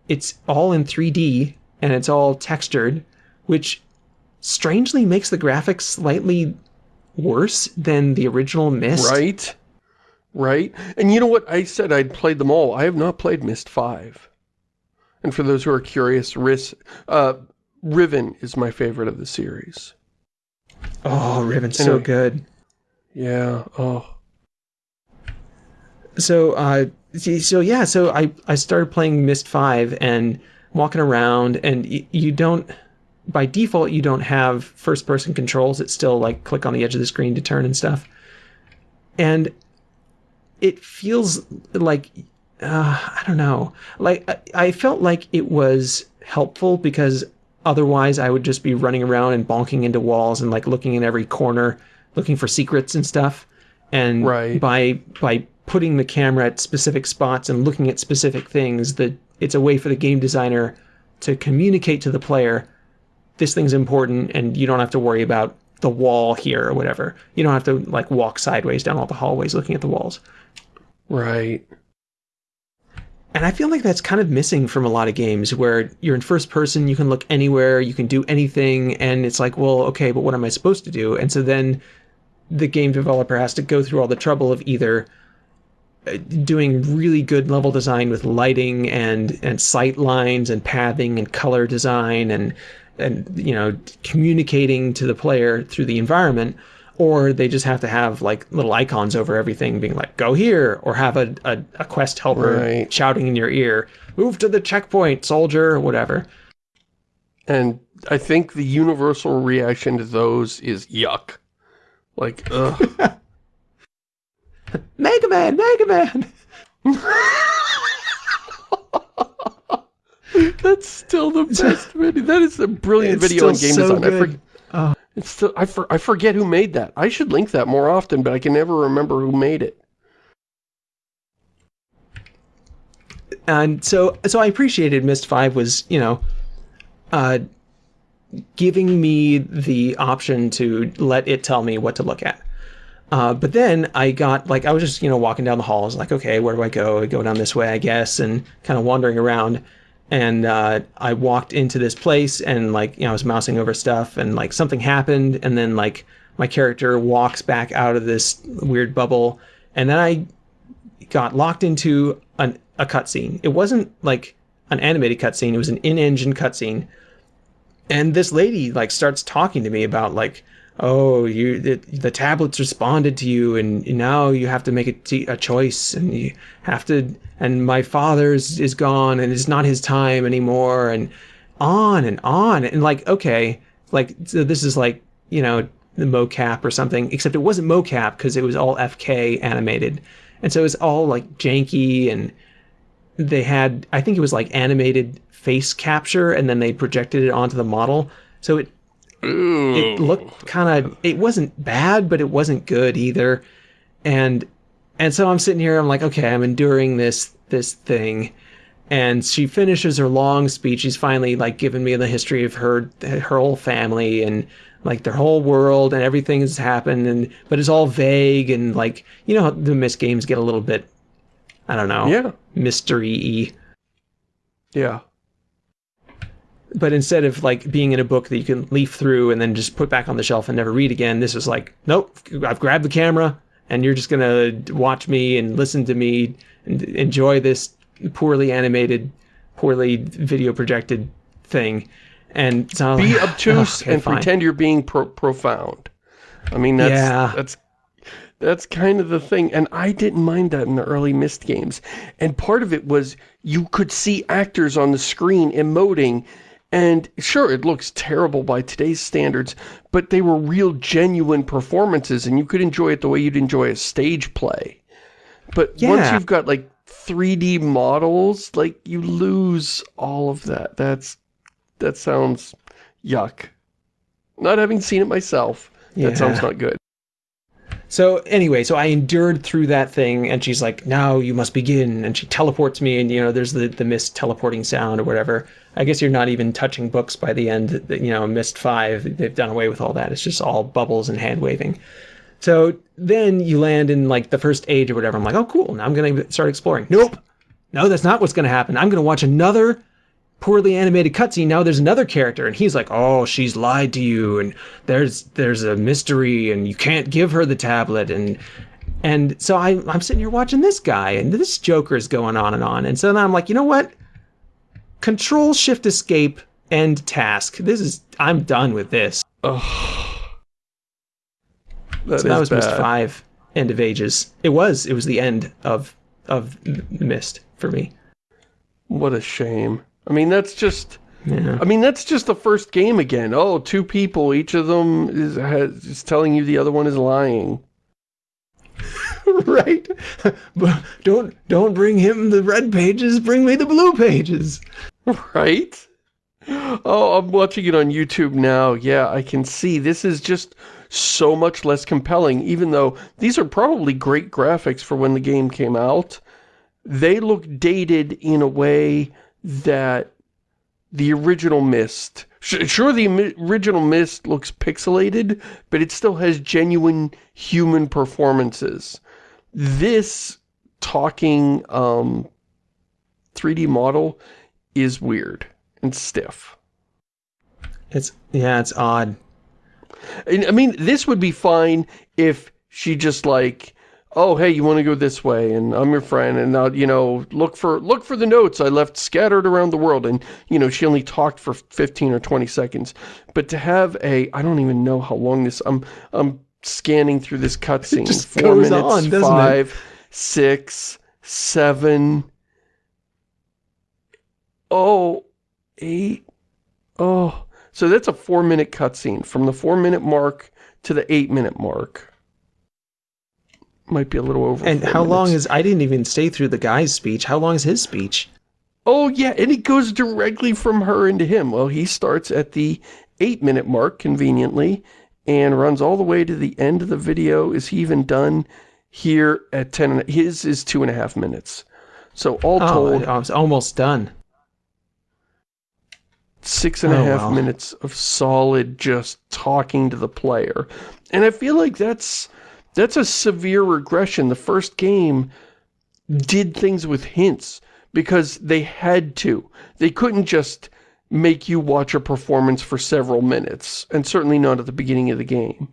S1: it's all in 3D, and it's all textured, which strangely makes the graphics slightly worse than the original Myst.
S2: Right. Right. And you know what? I said I'd played them all. I have not played Myst 5. And for those who are curious, uh, Riven is my favorite of the series.
S1: Oh, Riven's so good.
S2: Yeah. Oh.
S1: So uh so yeah so i i started playing Myst 5 and walking around and y- you don't by default you don't have first person controls it's still like click on the edge of the screen to turn and stuff. And it feels like uh, i don't know. Like I, I felt like it was helpful because otherwise i would just be running around and bonking into walls and like looking in every corner looking for secrets and stuff. And
S2: Right.
S1: by by putting the camera at specific spots and looking at specific things that it's a way for the game designer to communicate to the player this thing's important and you don't have to worry about the wall here or whatever you don't have to like walk sideways down all the hallways looking at the walls
S2: Right.
S1: and I feel like that's kind of missing from a lot of games where you're in first person, you can look anywhere, you can do anything, and it's like, well, okay, but what am I supposed to do? And so then the game developer has to go through all the trouble of either doing really good level design with lighting and and sight lines and pathing and color design and and you know communicating to the player through the environment or they just have to have like little icons over everything being like go here or have a, a, a quest helper
S2: Right.
S1: shouting in your ear move to the checkpoint soldier whatever
S2: And I think the universal reaction to those is yuck. Like, ugh.
S1: mega man mega man
S2: That's still the best video. That is a brilliant
S1: It's
S2: video on game
S1: so
S2: design. I,
S1: good.
S2: for, it's still, I, for, I forget who made that. I should link that more often, but I can never remember who made it.
S1: and so so I appreciated Myst Five was you know, uh, giving me the option to let it tell me what to look at. Uh, but then I got like I was just you know walking down the halls like okay where do I go? I go down this way I guess and kind of wandering around, and uh, I walked into this place and like you know I was mousing over stuff and like something happened and then like my character walks back out of this weird bubble and then I got locked into an, a cutscene. It wasn't like an animated cutscene; it was an in-engine cutscene. And this lady like starts talking to me about like, oh, you the, the tablets responded to you, and now you have to make a, a choice, and you have to. And my father's is gone, and it's not his time anymore, and on and on, and like, okay, like so this is like you know the mocap or something, except it wasn't mocap because it was all FK animated, and so it was all like janky and they had I think it was like animated face capture and then they projected it onto the model. So it it looked kind of it wasn't bad but it wasn't good either. And and so I'm sitting here I'm like okay, I'm enduring this this thing. And she finishes her long speech. She's finally like giving me the history of her her whole family and like their whole world and everything has happened and but it's all vague and like you know how the Myst games get a little bit I don't know
S2: Yeah.
S1: mystery.
S2: Yeah.
S1: But instead of like being in a book that you can leaf through and then just put back on the shelf and never read again, this is like, nope, I've grabbed the camera and you're just gonna watch me and listen to me and enjoy this poorly animated, poorly video projected thing. And so
S2: Be
S1: like,
S2: obtuse
S1: okay,
S2: and
S1: fine.
S2: pretend you're being pro profound. I mean, that's,
S1: Yeah.
S2: that's, that's kind of the thing. And I didn't mind that in the early Myst games. And part of it was you could see actors on the screen emoting and sure, it looks terrible by today's standards, but they were real genuine performances and you could enjoy it the way you'd enjoy a stage play. But once you've got like 3D models, like, you lose all of that. That's, that sounds yuck. Not having seen it myself,
S1: Yeah.
S2: that sounds not good.
S1: So anyway, so I endured through that thing, and she's like, "Now you must begin," and she teleports me, and you know, there's the the Myst teleporting sound or whatever. I guess you're not even touching books by the end. You know, Myst Five, they've done away with all that. It's just all bubbles and hand waving. So then you land in like the first age or whatever. I'm like, oh cool, now I'm gonna start exploring. Nope, no, that's not what's gonna happen. I'm gonna watch another poorly animated cutscene. Now there's another character, and he's like, "Oh, she's lied to you, and there's there's a mystery, and you can't give her the tablet." And and so I, I'm sitting here watching this guy, and this Joker is going on and on. And so then I'm like, you know what? Control Shift Escape End task. This is I'm done with this.
S2: Oh, That
S1: so that was Myst
S2: bad.
S1: Five, End of Ages. It was. It was the end of of Myst for me.
S2: What a shame. I mean, that's just...
S1: Yeah.
S2: I mean, that's just the first game again. Oh, two people, each of them is, has, is telling you the other one is lying.
S1: right? But don't don't bring him the red pages. Bring me the blue pages.
S2: Right? Oh, I'm watching it on YouTube now. Yeah, I can see. This is just so much less compelling, even though these are probably great graphics for when the game came out. They look dated in a way that the original Myst... sh- Sure, the original Myst looks pixelated, but it still has genuine human performances. This talking um, 3D model is weird and stiff.
S1: It's yeah, it's odd.
S2: And, I mean, this would be fine if she just like, oh, hey, you want to go this way, and I'm your friend, and now, you know, look for look for the notes I left scattered around the world, and, you know, she only talked for 15 or 20 seconds. But to have a, I don't even know how long this, I'm, I'm scanning through this cutscene. Four
S1: goes
S2: minutes,
S1: on, doesn't it?
S2: five, six, seven, oh, eight, oh. So that's a four minute cutscene from the four minute mark to the eight minute mark. Might be a little over.
S1: And how long
S2: minutes.
S1: is I didn't even stay through the guy's speech. How long is his speech?
S2: Oh yeah, and it goes directly from her into him. Well, he starts at the eight minute mark, conveniently, and runs all the way to the end of the video. Is he even done here at ten? and- His is two and a half minutes. So all
S1: Oh,
S2: told,
S1: I was almost done.
S2: six and a
S1: Oh,
S2: half
S1: wow.
S2: minutes of solid just talking to the player. And I feel like that's that's a severe regression. The first game did things with hints because they had to. They couldn't just make you watch a performance for several minutes, and certainly not at the beginning of the game.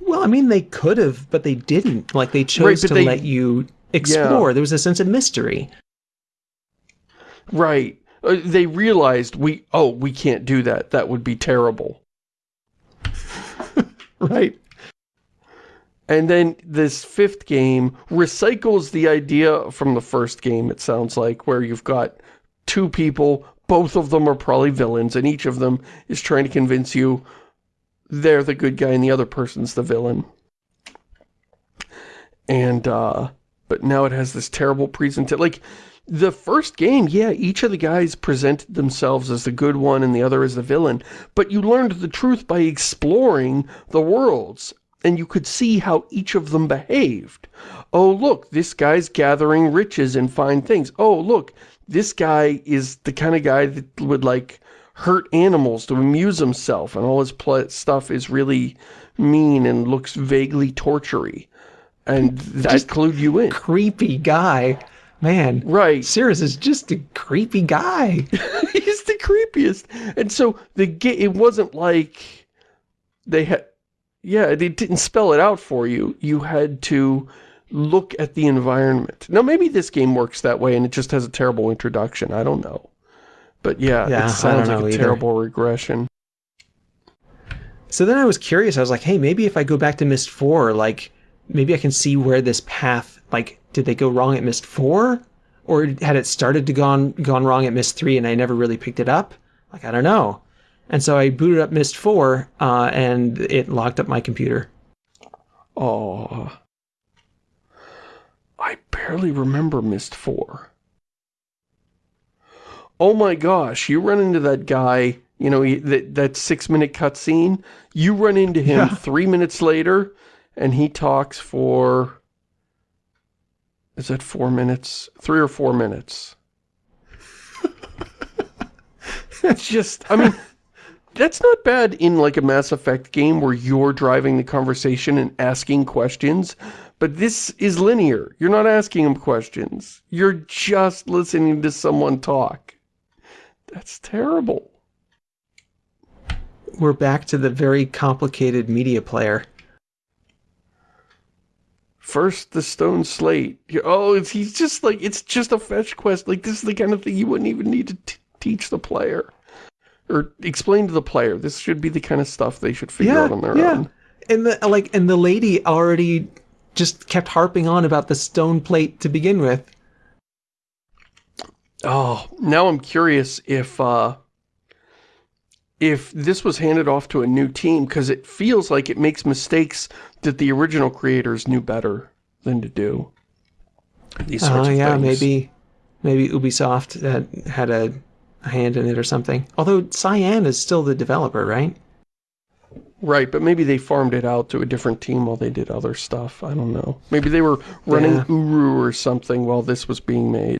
S1: Well, I mean, they could have, but they didn't. Like they chose
S2: Right,
S1: to
S2: they-
S1: let you explore. There was a sense of mystery.
S2: Right. Uh, they realized we oh, we can't do that. That would be terrible.
S1: Right.
S2: And then this fifth game recycles the idea from the first game, it sounds like, where you've got two people, both of them are probably villains, and each of them is trying to convince you they're the good guy and the other person's the villain. And, uh, but now it has this terrible presentation. Like, the first game, yeah, each of the guys presented themselves as the good one and the other as the villain, but you learned the truth by exploring the worlds, and you could see how each of them behaved. Oh, look, this guy's gathering riches and fine things. Oh, look, this guy is the kind of guy that would, like, hurt animals to amuse himself, and all his stuff is really mean and looks vaguely tortury. And that
S1: Just
S2: clued you in.
S1: Creepy guy. Man.
S2: Right.
S1: Sirrus is just a creepy guy.
S2: He's the creepiest. And so the it wasn't like they had yeah, they didn't spell it out for you. You had to look at the environment. Now maybe this game works that way and it just has a terrible introduction. I don't know. But yeah,
S1: Yeah,
S2: it sounds like a
S1: either.
S2: terrible regression.
S1: So then I was curious. I was like, hey, maybe if I go back to Myst 4, like, maybe I can see where this path, like, did they go wrong at Myst 4? Or had it started to gone gone wrong at Myst 3 and I never really picked it up? Like, I don't know. And so I booted up Myst 4, uh, and it locked up my computer.
S2: Oh. I barely remember Myst 4. Oh my gosh, you run into that guy, you know, he, that, that six-minute cutscene. You run into him
S1: Yeah.
S2: three minutes later, and he talks for... Is that four minutes? Three or four minutes. it's just, I mean, that's not bad in like a Mass Effect game where you're driving the conversation and asking questions, but this is linear. You're not asking them questions. You're just listening to someone talk. That's terrible.
S1: We're back to the very complicated media player.
S2: First, the stone slate. Oh, it's, he's just like, it's just a fetch quest. Like, this is the kind of thing you wouldn't even need to t teach the player. Or explain to the player. This should be the kind of stuff they should figure out on their own.
S1: And the like, and the lady already just kept harping on about the stone plate to begin with.
S2: Oh, now I'm curious if uh, if this was handed off to a new team, because it feels like it makes mistakes that the original creators knew better than to do. These sorts
S1: Oh
S2: of
S1: yeah,
S2: things.
S1: maybe, maybe Ubisoft had, had a, a hand in it or something. Although Cyan is still the developer, right?
S2: Right, but maybe they farmed it out to a different team while they did other stuff. I don't know. Maybe they were running
S1: Yeah.
S2: Uru or something while this was being made.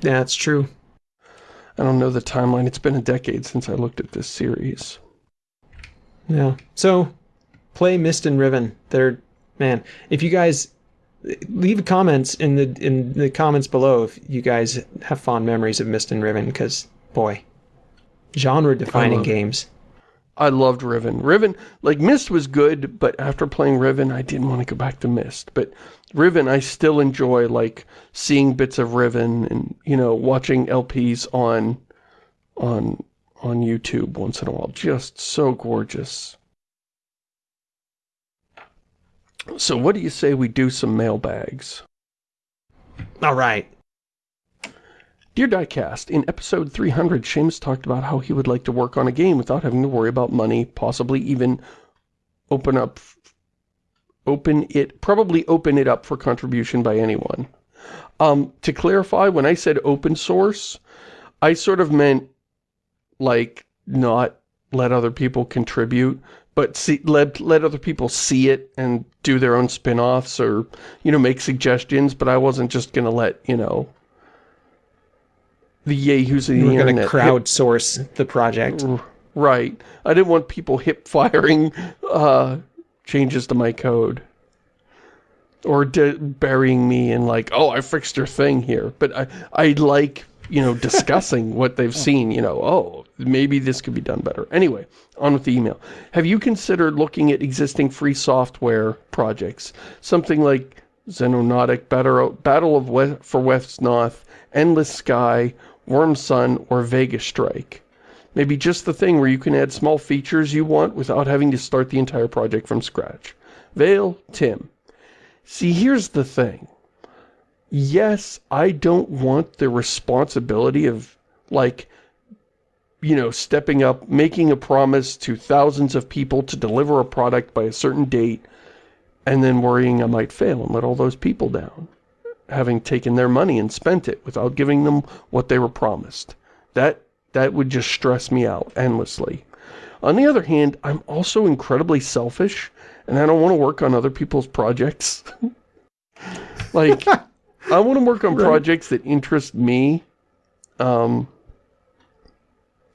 S1: Yeah, it's true.
S2: I don't know the timeline. It's been a decade since I looked at this series.
S1: Yeah. So, play Myst and Riven. They're man. If you guys leave comments in the in the comments below if you guys have fond memories of Myst and Riven, because boy, genre defining
S2: love-
S1: games.
S2: I loved Riven. Riven, like Myst was good, but after playing Riven, I didn't want to go back to Myst. But Riven, I still enjoy like seeing bits of Riven and you know watching LPs on on on YouTube once in a while. Just so gorgeous. So what do you say we do some mailbags?
S1: All right.
S2: Dear Diecast, in episode 300, Shamus talked about how he would like to work on a game without having to worry about money, possibly even open up, open it, probably open it up for contribution by anyone. Um, to clarify, when I said open source, I sort of meant like not let other people contribute, but see, let, let other people see it and do their own spin-offs or, you know, make suggestions, but I wasn't just going to let, you know, the yahoos of the
S1: We're
S2: internet
S1: to
S2: hip-
S1: crowdsource the project.
S2: Right. I didn't want people hip firing uh, changes to my code. Or burying me in like, oh, I fixed your thing here. But I, I like, you know, discussing what they've seen, you know, oh, maybe this could be done better. Anyway, on with the email. Have you considered looking at existing free software projects? Something like Xenonautic, Battle, Battle of West, for Wesnoth, Endless Sky, Wyrmsun, or Vegas Strike? Maybe just the thing where you can add small features you want without having to start the entire project from scratch. Vale, Tim. See, here's the thing. Yes, I don't want the responsibility of, like, you know, stepping up, making a promise to thousands of people to deliver a product by a certain date, and then worrying I might fail and let all those people down, having taken their money and spent it without giving them what they were promised. That that would just stress me out endlessly. On the other hand, I'm also incredibly selfish, and I don't want to work on other people's projects. like, I want to work on
S1: Right.
S2: projects that interest me, um,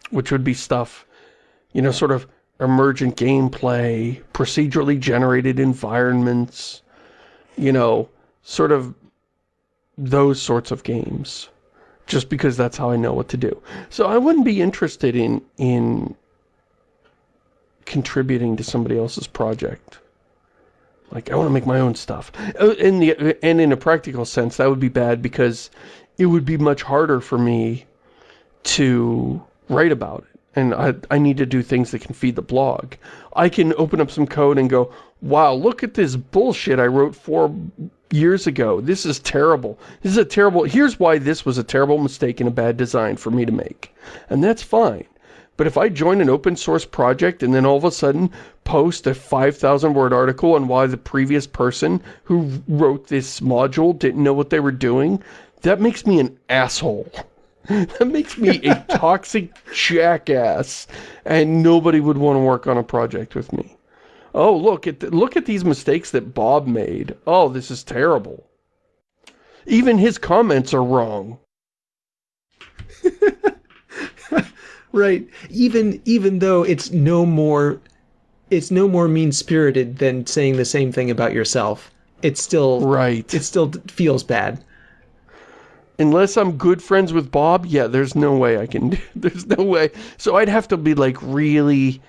S2: which would be stuff, you know, sort of emergent gameplay, procedurally generated environments, you know, sort of those sorts of games just because that's how I know what to do. So I wouldn't be interested in in contributing to somebody else's project. Like I want to make my own stuff. Uh, In the and in a practical sense, that would be bad because it would be much harder for me to write about it. And I, I need to do things that can feed the blog. I can open up some code and go, wow, look at this bullshit I wrote four years ago. This is terrible. This is a terrible, here's why this was a terrible mistake and a bad design for me to make. And that's fine. But if I join an open source project and then all of a sudden post a 5,000 word article on why the previous person who wrote this module didn't know what they were doing, that makes me an asshole. that makes me a toxic jackass and nobody would want to work on a project with me. Oh, look at the, look at these mistakes that Bob made. Oh, this is terrible. Even his comments are wrong.
S1: right. Even even though it's no more it's no more mean-spirited than saying the same thing about yourself. It's still
S2: right.
S1: It still feels bad.
S2: Unless I'm good friends with Bob, yeah, there's no way I can do, there's no way. So I'd have to be like really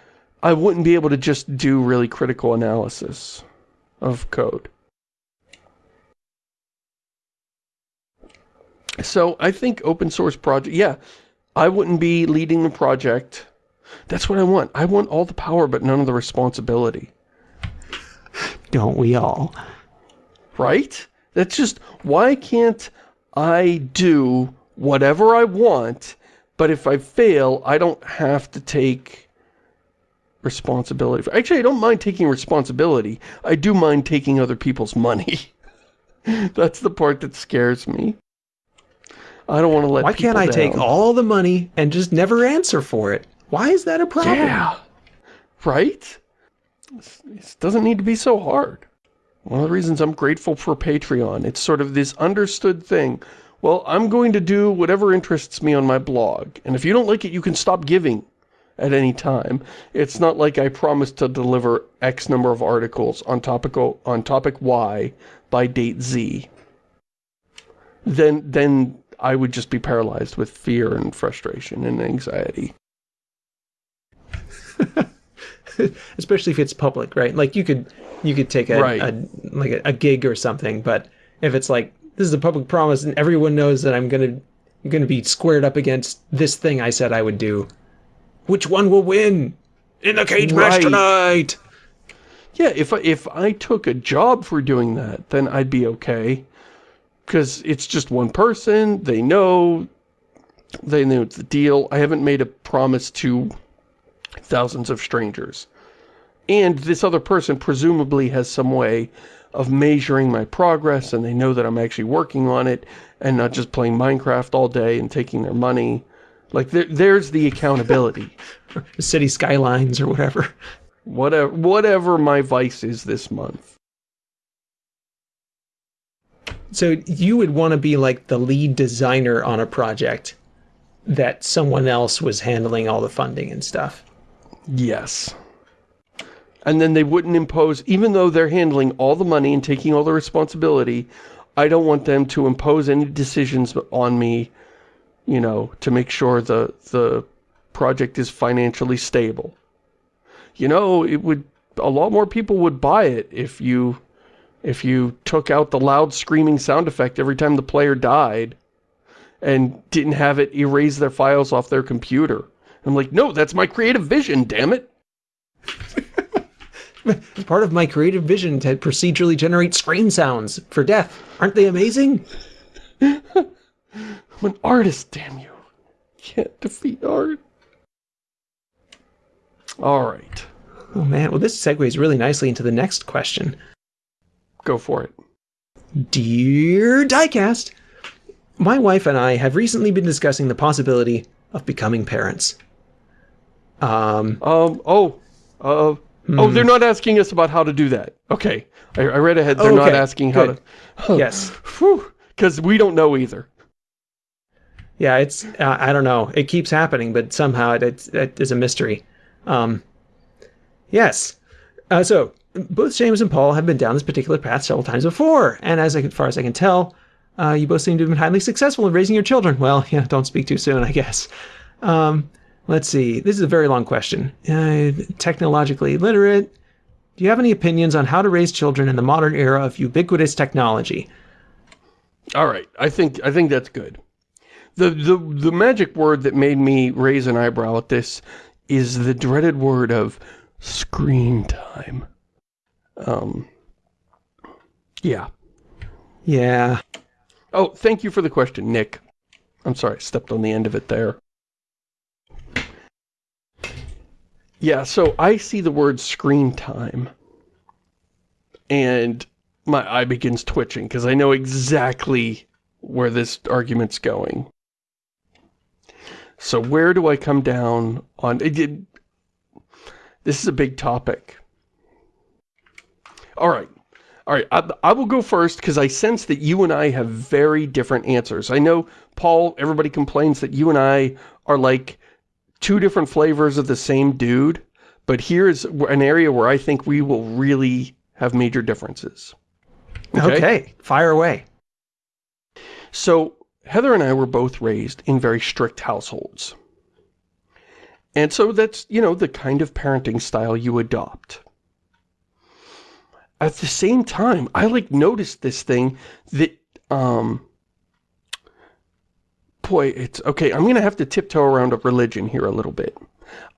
S2: I wouldn't be able to just do really critical analysis of code. So I think open source project, yeah, I wouldn't be leading the project. That's what I want. I want all the power but none of the responsibility.
S1: Don't we all?
S2: Right? That's just, why can't I do whatever I want, but if I fail, I don't have to take responsibility. Actually, I don't mind taking responsibility. I do mind taking other people's money. That's the part that scares me. I don't want to let
S1: Why can't I
S2: down.
S1: take all the money and just never answer for it? Why is that a problem?
S2: Yeah. Right? It doesn't need to be so hard. One of the reasons I'm grateful for Patreon, it's sort of this understood thing. Well, I'm going to do whatever interests me on my blog. And if you don't like it, you can stop giving at any time. It's not like I promised to deliver X number of articles on topical on topic Y by date Z. Then then I would just be paralyzed with fear and frustration and anxiety.
S1: Especially if it's public, right? Like you could you could take a,
S2: right.
S1: a like a, a, gig or something, but if it's like this is a public promise and everyone knows that I'm gonna I'm gonna be squared up against this thing I said I would do, which one will win in the cage right. match tonight?
S2: Yeah, if I, if I took a job for doing that, then I'd be okay. Because it's just one person, they know, they know the deal. I haven't made a promise to thousands of strangers. And this other person presumably has some way of measuring my progress and they know that I'm actually working on it and not just playing Minecraft all day and taking their money. Like, there, there's the accountability.
S1: City skylines or whatever.
S2: Whatever, whatever my vice is this month.
S1: So you would want to be like the lead designer on a project that someone else was handling all the funding and stuff.
S2: Yes. And then they wouldn't impose, even though they're handling all the money and taking all the responsibility, I don't want them to impose any decisions on me, you know, to make sure the, the project is financially stable. You know, it would, a lot more people would buy it if you, if you took out the loud screaming sound effect every time the player died and didn't have it erase their files off their computer. I'm like, no, that's my creative vision, damn it.
S1: Part of my creative vision to procedurally generate scream sounds for death. Aren't they amazing?
S2: I'm an artist, damn you. Can't defeat art. All right.
S1: Oh man, well this segues really nicely into the next question.
S2: Go for it.
S1: Dear Diecast, my wife and I have recently been discussing the possibility of becoming parents. Um,
S2: um, oh, uh, hmm. oh, they're not asking us about how to do that. Okay. I, I read ahead. They're okay. not asking how
S1: to. yes.
S2: Because we don't know either.
S1: Yeah, it's, uh, I don't know. It keeps happening, but somehow it, it's, it is a mystery. Um, yes. Uh, so, both James and Paul have been down this particular path several times before, and as, far as I can tell, uh, you both seem to have been highly successful in raising your children. Well, yeah, don't speak too soon, I guess. Um, Let's see. This is a very long question. Uh, technologically literate. Do you have any opinions on how to raise children in the modern era of ubiquitous technology?
S2: All right. I think I think that's good. The the the magic word that made me raise an eyebrow at this is the dreaded word of screen time. Um yeah.
S1: Yeah.
S2: Oh, thank you for the question, Nick. I'm sorry, I stepped on the end of it there. Yeah, so I see the word screen time. And my eye begins twitching because I know exactly where this argument's going. So where do I come down on... It, it, this is a big topic. All right. All right, I, I will go first because I sense that you and I have very different answers. I know, Paul, everybody complains that you and I are like two different flavors of the same dude, but here's an area where I think we will really have major differences.
S1: Okay, okay fire away.
S2: So, Heather and I were both raised in very strict households. And so that's, you know, the kind of parenting style you adopt. At the same time, I like noticed this thing that, um, boy, it's, okay, I'm going to have to tiptoe around a religion here a little bit.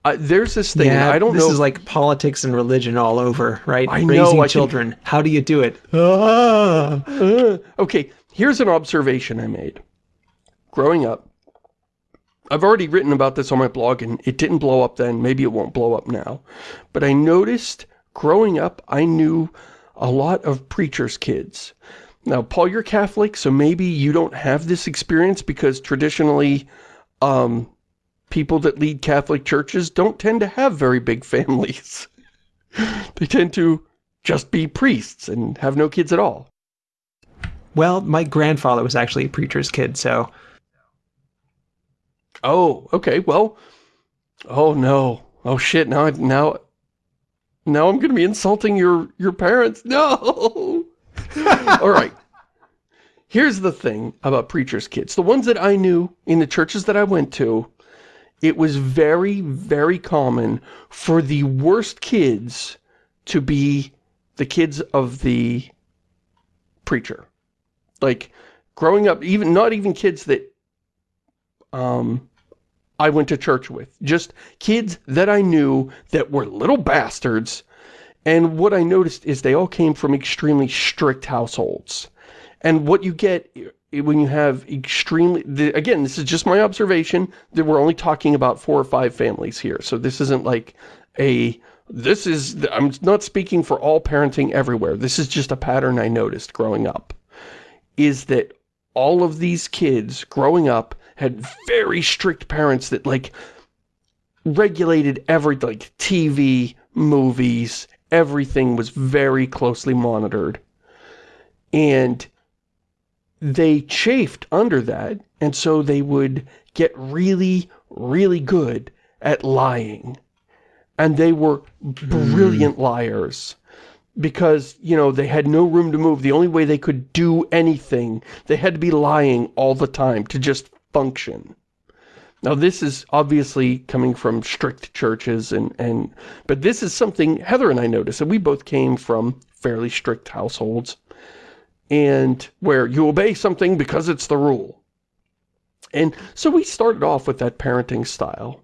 S2: Uh, there's this thing, yeah, I don't
S1: this
S2: know.
S1: This is like politics and religion all over, right?
S2: I
S1: Raising
S2: know, I
S1: children. Can... How do you do it?
S2: Ah, uh, okay, here's an observation I made. Growing up, I've already written about this on my blog and it didn't blow up then. Maybe it won't blow up now. But I noticed growing up, I knew a lot of preachers' kids. Now, Paul, you're Catholic, so maybe you don't have this experience because traditionally, um, people that lead Catholic churches don't tend to have very big families. they tend to just be priests and have no kids at all.
S1: Well, my grandfather was actually a preacher's kid, so...
S2: Oh, okay, well... Oh, no. Oh, shit, now, now, now I'm going to be insulting your, your parents. No! All right. Here's the thing about preacher's kids. The ones that I knew in the churches that I went to, it was very, very common for the worst kids to be the kids of the preacher. Like, growing up, even not even kids that um, I went to church with. Just kids that I knew that were little bastards. And what I noticed is they all came from extremely strict households. And what you get when you have extremely, the, again, this is just my observation, that we're only talking about four or five families here. So this isn't like a, this is, I'm not speaking for all parenting everywhere. This is just a pattern I noticed growing up. Is that all of these kids growing up had very strict parents that like regulated every, like TV, movies, everything was very closely monitored. And they chafed under that, and so they would get really, really good at lying. And they were brilliant mm. liars because, you know, they had no room to move. The only way they could do anything, they had to be lying all the time to just function. Now this is obviously coming from strict churches and, and but this is something Heather and I noticed, and we both came from fairly strict households and where you obey something because it's the rule. And so we started off with that parenting style.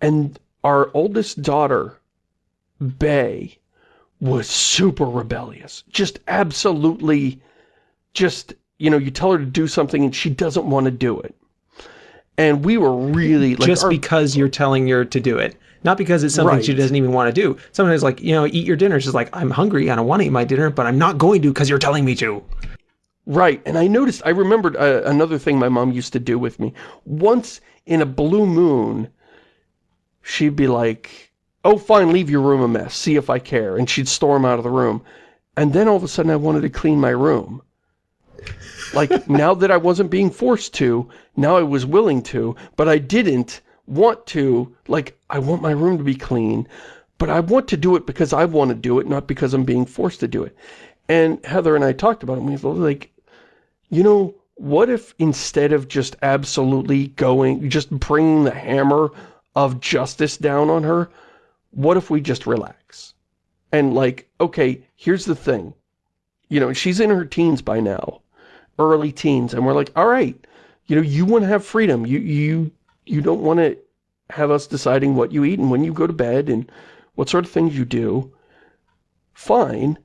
S2: And our oldest daughter, Bay, was super rebellious. Just absolutely, just, you know, you tell her to do something and she doesn't want to do it. And we were really
S1: like... Just because you're telling her to do it. Not because it's something right. she doesn't even want to do. Sometimes like, you know, eat your dinner. She's like, I'm hungry. I don't want to eat my dinner, but I'm not going to because you're telling me to.
S2: Right. And I noticed, I remembered uh, another thing my mom used to do with me. Once in a blue moon, she'd be like, oh, fine, leave your room a mess. See if I care. And she'd storm out of the room. And then all of a sudden I wanted to clean my room. Like, now that I wasn't being forced to, now I was willing to, but I didn't want to, like, I want my room to be clean, but I want to do it because I want to do it, not because I'm being forced to do it. And Heather and I talked about it, we were like, you know, what if instead of just absolutely going, just bringing the hammer of justice down on her, what if we just relax? And like, okay, here's the thing. You know, she's in her teens by now, early teens, and we're like, all right, you know, you want to have freedom. You, you you don't want to have us deciding what you eat and when you go to bed and what sort of things you do. Fine.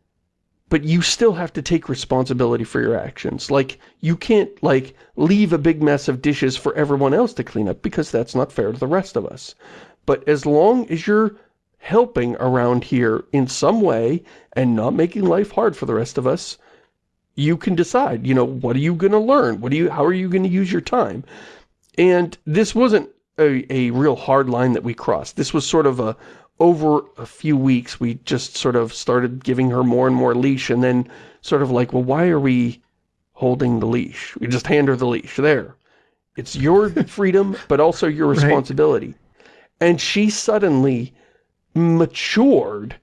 S2: But you still have to take responsibility for your actions. Like, you can't, like, leave a big mess of dishes for everyone else to clean up because that's not fair to the rest of us. but as long as you're helping around here in some way and not making life hard for the rest of us, you can decide, you know, what are you going to learn? What do you, how are you going to use your time? And this wasn't a, a real hard line that we crossed. This was sort of a, over a few weeks, we just sort of started giving her more and more leash and then sort of like, well, why are we holding the leash? We just hand her the leash. There. It's your freedom, but also your responsibility. Right. And she suddenly matured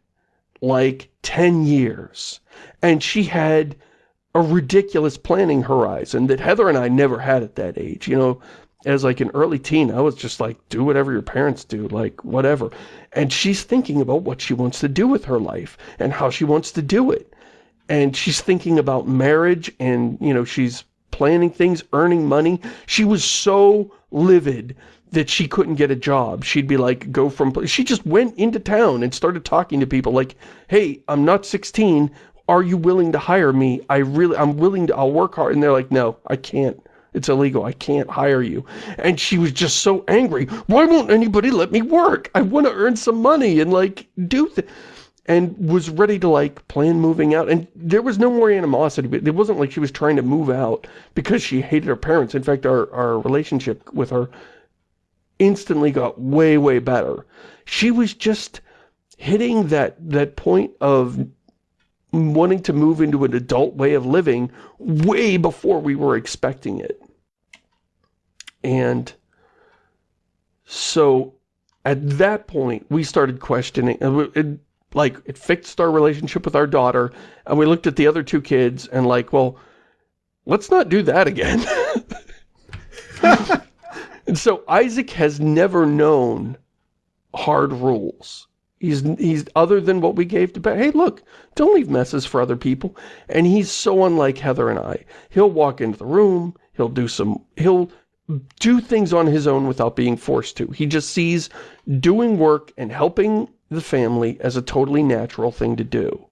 S2: like 10 years. And she had a ridiculous planning horizon that Heather and I never had at that age. You know, as like an early teen, I was just like, do whatever your parents do, like whatever. And she's thinking about what she wants to do with her life and how she wants to do it. And she's thinking about marriage and, you know, she's planning things, earning money. She was so livid that she couldn't get a job. She'd be like, go from, she just went into town and started talking to people like, hey, I'm not 16. Are you willing to hire me? I really, I'm willing to, I'll work hard. And they're like, no, I can't. It's illegal. I can't hire you. And she was just so angry. Why won't anybody let me work? I want to earn some money and like do th and was ready to like plan moving out. And there was no more animosity, but it wasn't like she was trying to move out because she hated her parents. In fact, our, our relationship with her instantly got way, way better. She was just hitting that, that point of wanting to move into an adult way of living way before we were expecting it. And so at that point, we started questioning, it, like, it fixed our relationship with our daughter, and we looked at the other two kids and like, well, let's not do that again. and so Isaac has never known hard rules. He's, he's other than what we gave to Hey, look, don't leave messes for other people. And he's so unlike Heather and I. He'll walk into the room, he'll do some, he'll do things on his own without being forced to. He just sees doing work and helping the family as a totally natural thing to do.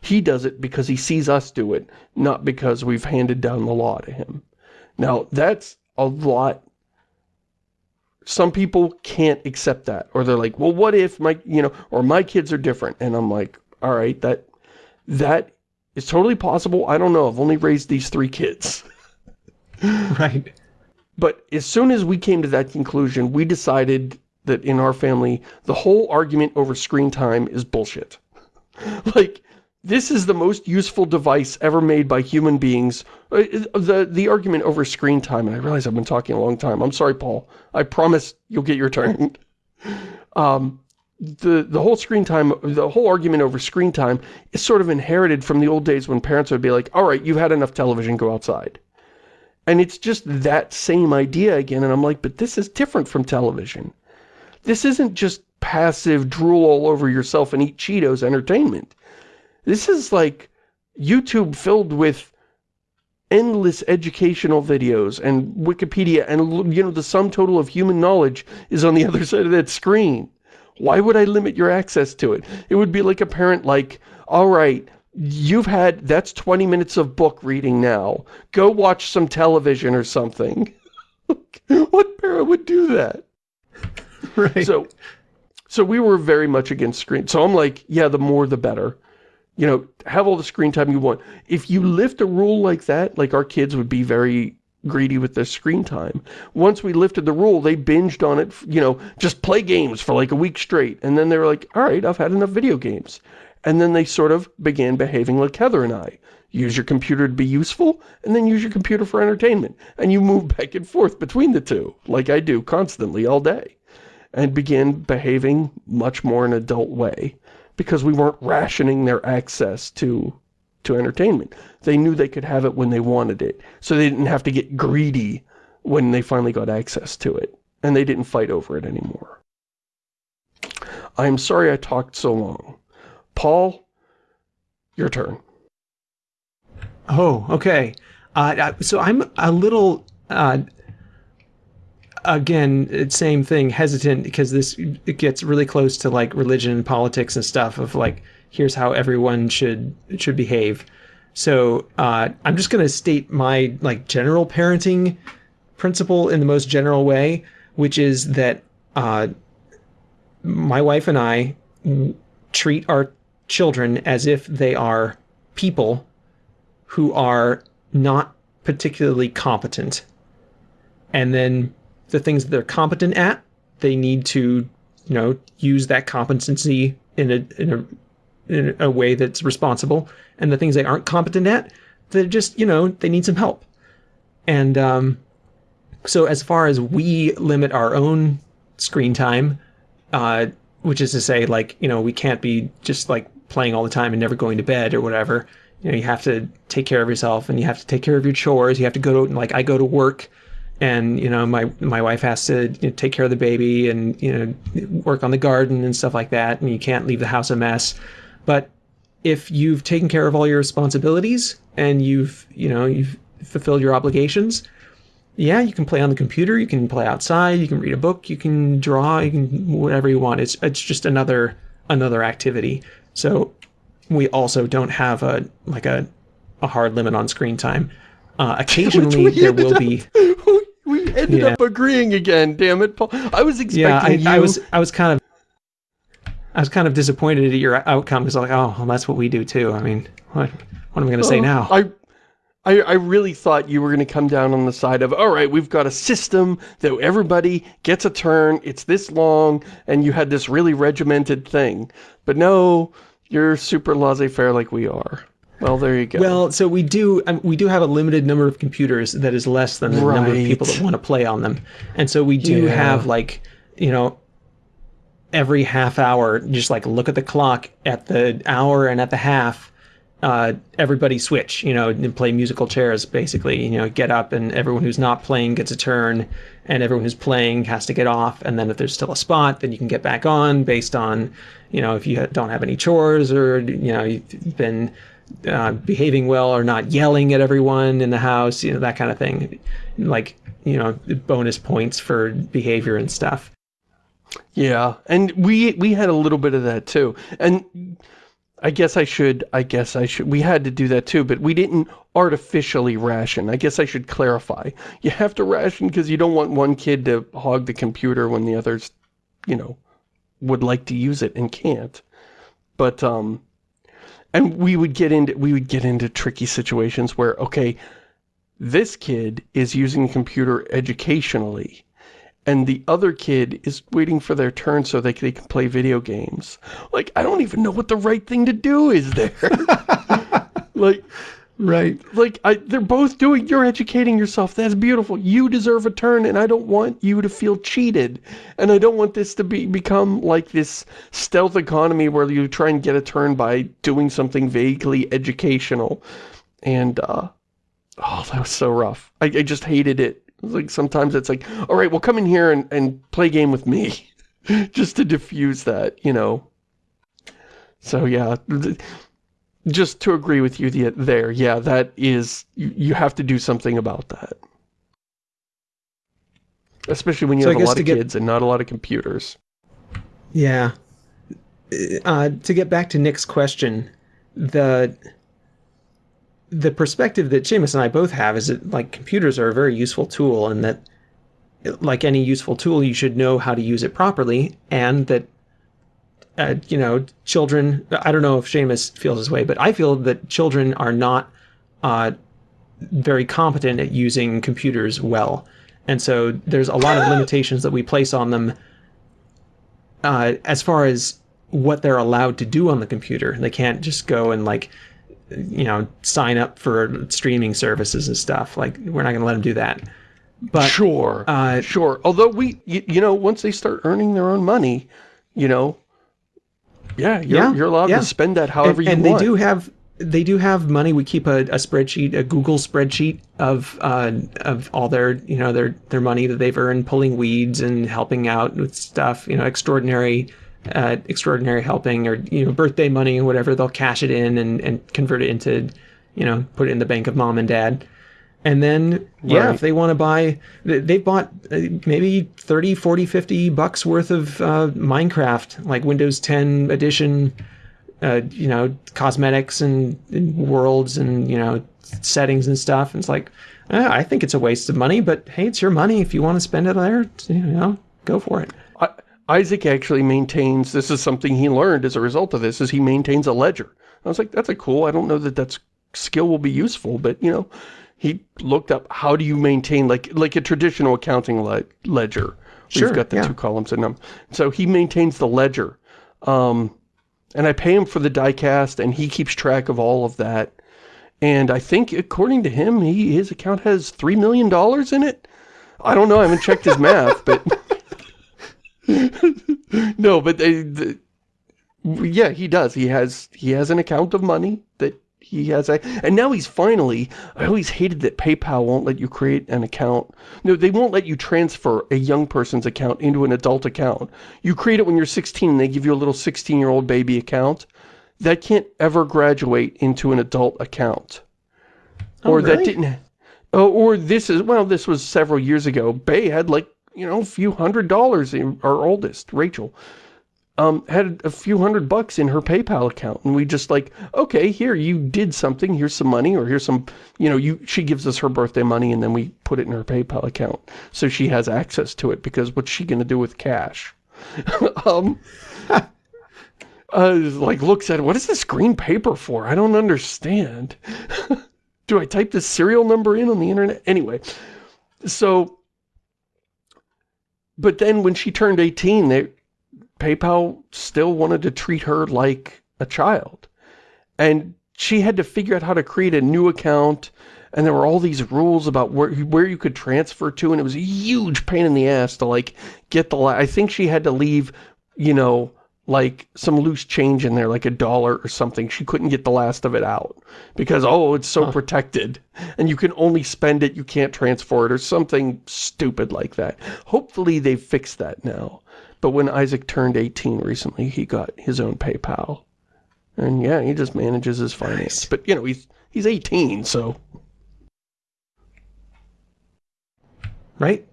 S2: He does it because he sees us do it, not because we've handed down the law to him. Now, that's a lot. Some people can't accept that. Or they're like, well, what if my, you know, or my kids are different. And I'm like, all right, that, that is totally possible. I don't know. I've only raised these three kids.
S1: right.
S2: But as soon as we came to that conclusion, we decided that in our family, the whole argument over screen time is bullshit. like, this is the most useful device ever made by human beings. Uh, the the argument over screen time, and I realize I've been talking a long time. I'm sorry, Paul. I promise you'll get your turn. um, the the whole screen time, the whole argument over screen time is sort of inherited from the old days when parents would be like, all right, you've had enough television, go outside. And it's just that same idea again. And I'm like, but this is different from television. This isn't just passive drool all over yourself and eat Cheetos entertainment. This is like YouTube filled with endless educational videos and Wikipedia and, you know, the sum total of human knowledge is on the other side of that screen. Why would I limit your access to it? It would be like a parent like, all right, you've had, that's 20 minutes of book reading now. Go watch some television or something. what parent would do that?
S1: Right.
S2: So, so we were very much against screen. So I'm like, yeah, the more the better. You know, have all the screen time you want. If you lift a rule like that, like our kids would be very greedy with their screen time. Once we lifted the rule, they binged on it, you know, just play games for like a week straight. And then they were like, all right, I've had enough video games. And then they sort of began behaving like Heather and I. Use your computer to be useful, and then use your computer for entertainment. And you move back and forth between the two, like I do constantly all day. And began behaving much more in an adult way, because we weren't rationing their access to to entertainment. They knew they could have it when they wanted it, so they didn't have to get greedy when they finally got access to it. And they didn't fight over it anymore. I am sorry I talked so long. Paul, your turn.
S1: Oh, okay. Uh, so I'm a little, uh, again, same thing, hesitant because this it gets really close to like religion and politics and stuff of like, here's how everyone should should behave. So uh, I'm just going to state my like general parenting principle in the most general way, which is that uh, my wife and I treat our children as if they are people who are not particularly competent. And then the things that they're competent at, they need to, you know, use that competency in a in a in a way that's responsible. And the things they aren't competent at, they're just, you know, they need some help. And um, so as far as we limit our own screen time, uh, which is to say, like, you know, we can't be just like playing all the time and never going to bed or whatever. You know, you have to take care of yourself and you have to take care of your chores. You have to go to, like, I go to work and, you know, my, my wife has to you know, take care of the baby and, you know, work on the garden and stuff like that. And you can't leave the house a mess. But if you've taken care of all your responsibilities and you've, you know, you've fulfilled your obligations, yeah, you can play on the computer, you can play outside, you can read a book, you can draw, you can whatever you want. It's it's just another another activity. So we also don't have a like a a hard limit on screen time. Uh, occasionally there will
S2: up,
S1: be.
S2: We ended yeah. up agreeing again. Damn it, Paul! I was expecting
S1: yeah, I,
S2: you.
S1: I was I was kind of I was kind of disappointed at your outcome because like, oh, well, that's what we do too. I mean, what what am I going to say now?
S2: I I, I really thought you were going to come down on the side of, all right, we've got a system that everybody gets a turn, it's this long, and you had this really regimented thing. But no, you're super laissez-faire like we are. Well, there you go.
S1: Well, so we do um, we do have a limited number of computers that is less than the right. number of people that want to play on them. And so we do yeah. have like, you know, every half hour, just like look at the clock at the hour and at the half uh, everybody switch, you know, and play musical chairs, basically. You know, get up and everyone who's not playing gets a turn, and everyone who's playing has to get off. And then if there's still a spot, then you can get back on based on, you know, if you don't have any chores or, you know, you've been uh, behaving well or not yelling at everyone in the house, you know, that kind of thing. Like, you know, bonus points for behavior and stuff.
S2: Yeah, and we we had a little bit of that too. And I guess I should, I guess I should, we had to do that too, but we didn't artificially ration. I guess I should clarify. You have to ration because you don't want one kid to hog the computer when the others, you know, would like to use it and can't. But, um, and we would get into, we would get into tricky situations where, okay, this kid is using the computer educationally and the other kid is waiting for their turn so they, they can play video games. Like, I don't even know what the right thing to do is there. like,
S1: right.
S2: Like, I, they're both doing, you're educating yourself. That's beautiful. You deserve a turn, and I don't want you to feel cheated. And I don't want this to be become like this stealth economy where you try and get a turn by doing something vaguely educational. And, uh, oh, that was so rough. I, I just hated it like sometimes it's like, all right, well come in here and, and play game with me. just to diffuse that, you know. So yeah, just to agree with you there, yeah, that is, you, you have to do something about that. Especially when you so have a lot of get, kids and not a lot of computers.
S1: Yeah. Uh, to get back to Nick's question, the the perspective that Shamus and I both have is that like computers are a very useful tool and that like any useful tool you should know how to use it properly and that uh, you know children I don't know if Shamus feels this way but I feel that children are not uh, very competent at using computers well and so there's a lot of limitations that we place on them uh, as far as what they're allowed to do on the computer they can't just go and like you know, sign up for streaming services and stuff. Like, we're not going to let them do that. But
S2: sure, uh, sure. Although we, you, you, know, once they start earning their own money, you know, yeah, you're, yeah, you're allowed yeah. to spend that however
S1: and,
S2: you
S1: and
S2: want.
S1: And they do have, they do have money. We keep a, a spreadsheet, a Google spreadsheet of, uh, of all their, you know, their, their money that they've earned pulling weeds and helping out with stuff, you know, extraordinary uh, extraordinary helping or you know birthday money or whatever they'll cash it in and, and convert it into you know put it in the bank of mom and dad and then right. yeah if they want to buy they've bought uh, maybe 30 40 50 bucks worth of uh, minecraft like windows 10 edition uh, you know cosmetics and, and, worlds and you know settings and stuff and it's like eh, i think it's a waste of money but hey it's your money if you want to spend it there you know go for it
S2: Isaac actually maintains, this is something he learned as a result of this, is he maintains a ledger. I was like, that's a cool, I don't know that that skill will be useful, but, you know, he looked up how do you maintain, like like a traditional accounting le ledger. Sure, We've got the yeah. two columns in them. So he maintains the ledger. Um, and I pay him for the diecast, and he keeps track of all of that. And I think, according to him, he his account has $3 million in it. I don't know, I haven't checked his math, but... no, but they, the, yeah, he does. He has he has an account of money that he has a, and now he's finally, I always hated that PayPal won't let you create an account. No, they won't let you transfer a young person's account into an adult account. You create it when you're 16 and they give you a little 16-year-old baby account. That can't ever graduate into an adult account.
S1: Oh, or really?
S2: that didn't, oh, or this is, well, this was several years ago. Bay had like, you know, a few hundred dollars, in our oldest, Rachel, um, had a few hundred bucks in her PayPal account. And we just like, okay, here, you did something. Here's some money or here's some, you know, you she gives us her birthday money and then we put it in her PayPal account. So she has access to it because what's she going to do with cash? um, uh, like looks at it, what is this green paper for? I don't understand. do I type this serial number in on the internet? Anyway, so, but then when she turned 18, they, PayPal still wanted to treat her like a child. And she had to figure out how to create a new account and there were all these rules about where where you could transfer to and it was a huge pain in the ass to like get the I think she had to leave, you know, like some loose change in there like a dollar or something. She couldn't get the last of it out because oh, it's so huh. protected and you can only spend it, you can't transfer it or something stupid like that. Hopefully they've fixed that now. But when Isaac turned 18 recently, he got his own PayPal. And yeah, he just manages his finance. But, you know, he's he's 18, so...
S1: Right?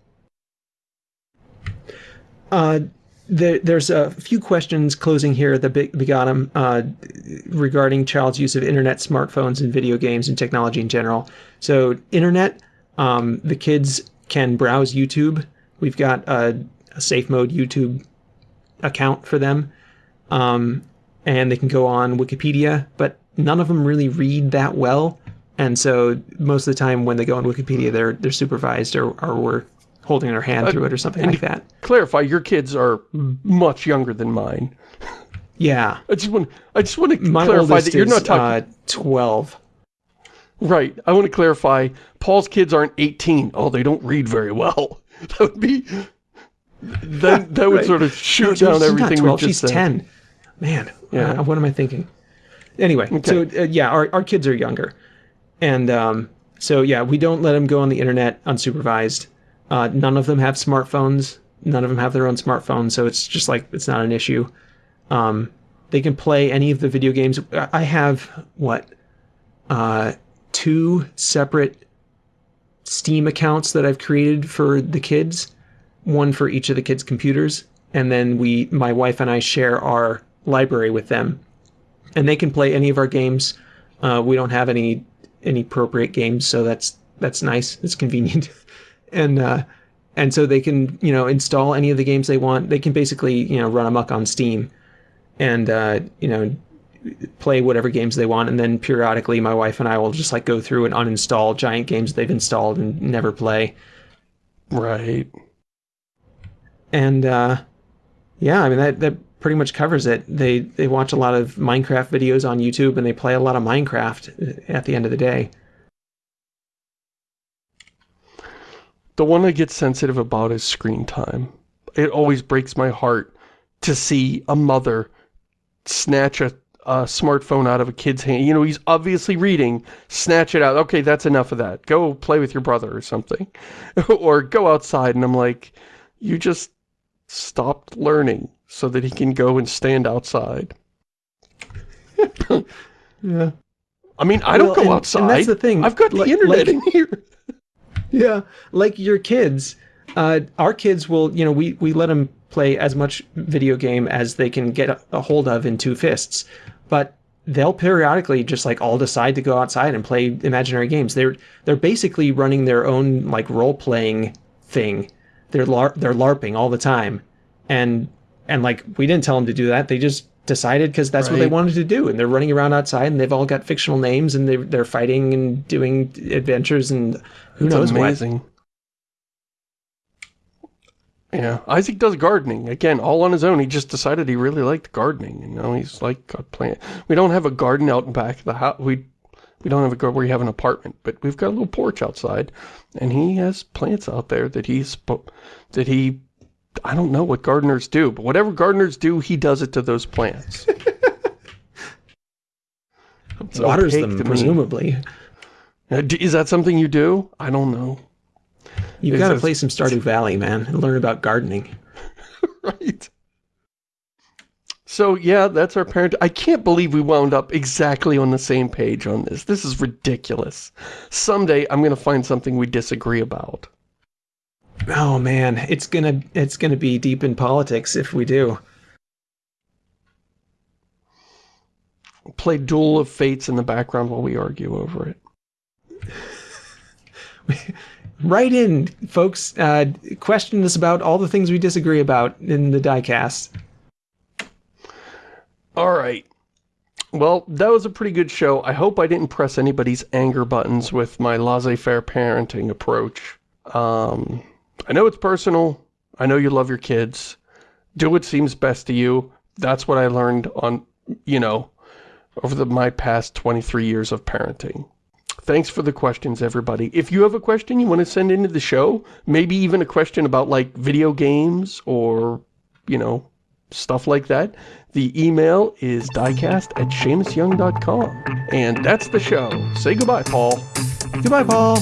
S1: Uh, there, there's a few questions closing here at the big, the bottom uh, regarding child's use of internet, smartphones, and video games and technology in general. So internet, um, the kids can browse YouTube. We've got a a safe mode YouTube account for them. Um, and they can go on Wikipedia, but none of them really read that well. And so most of the time when they go on Wikipedia, they're they're supervised or, or we're holding their hand uh, through it or something like that.
S2: Clarify, your kids are much younger than mine.
S1: Yeah.
S2: I just want I just want to
S1: My
S2: clarify that you're not talking
S1: uh, 12.
S2: Right. I want to clarify Paul's kids aren't 18. Oh, they don't read very well. That would be then that would right. sort of shoot no, down everything 12,
S1: She's
S2: said.
S1: 10. Man, yeah. Uh, what am I thinking? Anyway, okay. so uh, yeah, our, our kids are younger. And um, so yeah, we don't let them go on the internet unsupervised. Uh, none of them have smartphones. None of them have their own smartphone, so it's just like, it's not an issue. Um, they can play any of the video games. I have, what, uh, two separate Steam accounts that I've created for the kids one for each of the kids' computers, and then we, my wife and I, share our library with them, and they can play any of our games. Uh, we don't have any any appropriate games, so that's that's nice. It's convenient, and uh, and so they can you know install any of the games they want. They can basically you know run amok on Steam, and uh, you know play whatever games they want and then periodically my wife and I will just like go through and uninstall giant games they've installed and never play.
S2: Right
S1: and uh, yeah, I mean that that pretty much covers it. They they watch a lot of Minecraft videos on YouTube, and they play a lot of Minecraft at the end of the day.
S2: The one I get sensitive about is screen time. It always breaks my heart to see a mother snatch a, a smartphone out of a kid's hand. You know, he's obviously reading, snatch it out. Okay, that's enough of that. Go play with your brother or something. or go outside, and I'm like, you just stopped learning so that he can go and stand outside.
S1: yeah.
S2: I mean, I don't go
S1: and,
S2: outside.
S1: And that's the thing.
S2: I've got the like, internet like, in here.
S1: yeah. Like your kids, uh, our kids will, you know, we, we let them play as much video game as they can get a, a hold of in two fists. But they'll periodically just like all decide to go outside and play imaginary games. They're they're basically running their own like role playing thing they're lar they're larping all the time, and and like we didn't tell them to do that. They just decided because that's what they wanted to do, and they're running around outside, and they've all got fictional names, and they're they're fighting and doing adventures, and who
S2: It's
S1: knows what.
S2: amazing. Yeah, Isaac does gardening. Again, all on his own. He just decided he really liked gardening. You know, he's like a plant. We don't have a garden out in back of the house. We we don't have a where you have an apartment, but we've got a little porch outside, and he has plants out there that he's that he. I don't know what gardeners do, but whatever gardeners do, he does it to those plants.
S1: Waters them presumably.
S2: Is that something you do? I don't know.
S1: You've got to play some Stardew Valley, man, and learn about gardening.
S2: right. So yeah, that's our parent. I can't believe we wound up exactly on the same page on this. This is ridiculous. Someday I'm going to find something we disagree about.
S1: Oh man, it's gonna it's gonna be deep in politics if we do.
S2: Play Duel of Fates in the background while we argue over it.
S1: Write in, folks. Uh, question us about all the things we disagree about in the diecast.
S2: All right. Well, that was a pretty good show. I hope I didn't press anybody's anger buttons with my laissez-faire parenting approach. Um, I know it's personal. I know you love your kids. Do what seems best to you. That's what I learned on, you know, over the, my past 23 years of parenting. Thanks for the questions, everybody. If you have a question you want to send into the show, maybe even a question about, like, video games or, you know, stuff like that, the email is diecast at ShamusYoung.com. And that's the show. Say goodbye, Paul.
S1: Goodbye, Paul.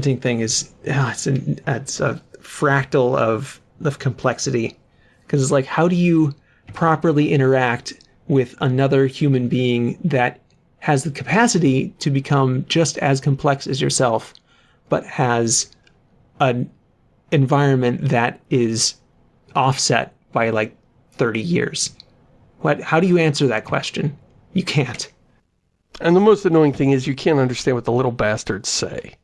S1: Parenting thing is yeah, it's an, it's a fractal of of complexity because it's like how do you properly interact with another human being that has the capacity to become just as complex as yourself but has an environment that is offset by like 30 years. What how do you answer that question? You can't.
S2: And the most annoying thing is you can't understand what the little bastards say.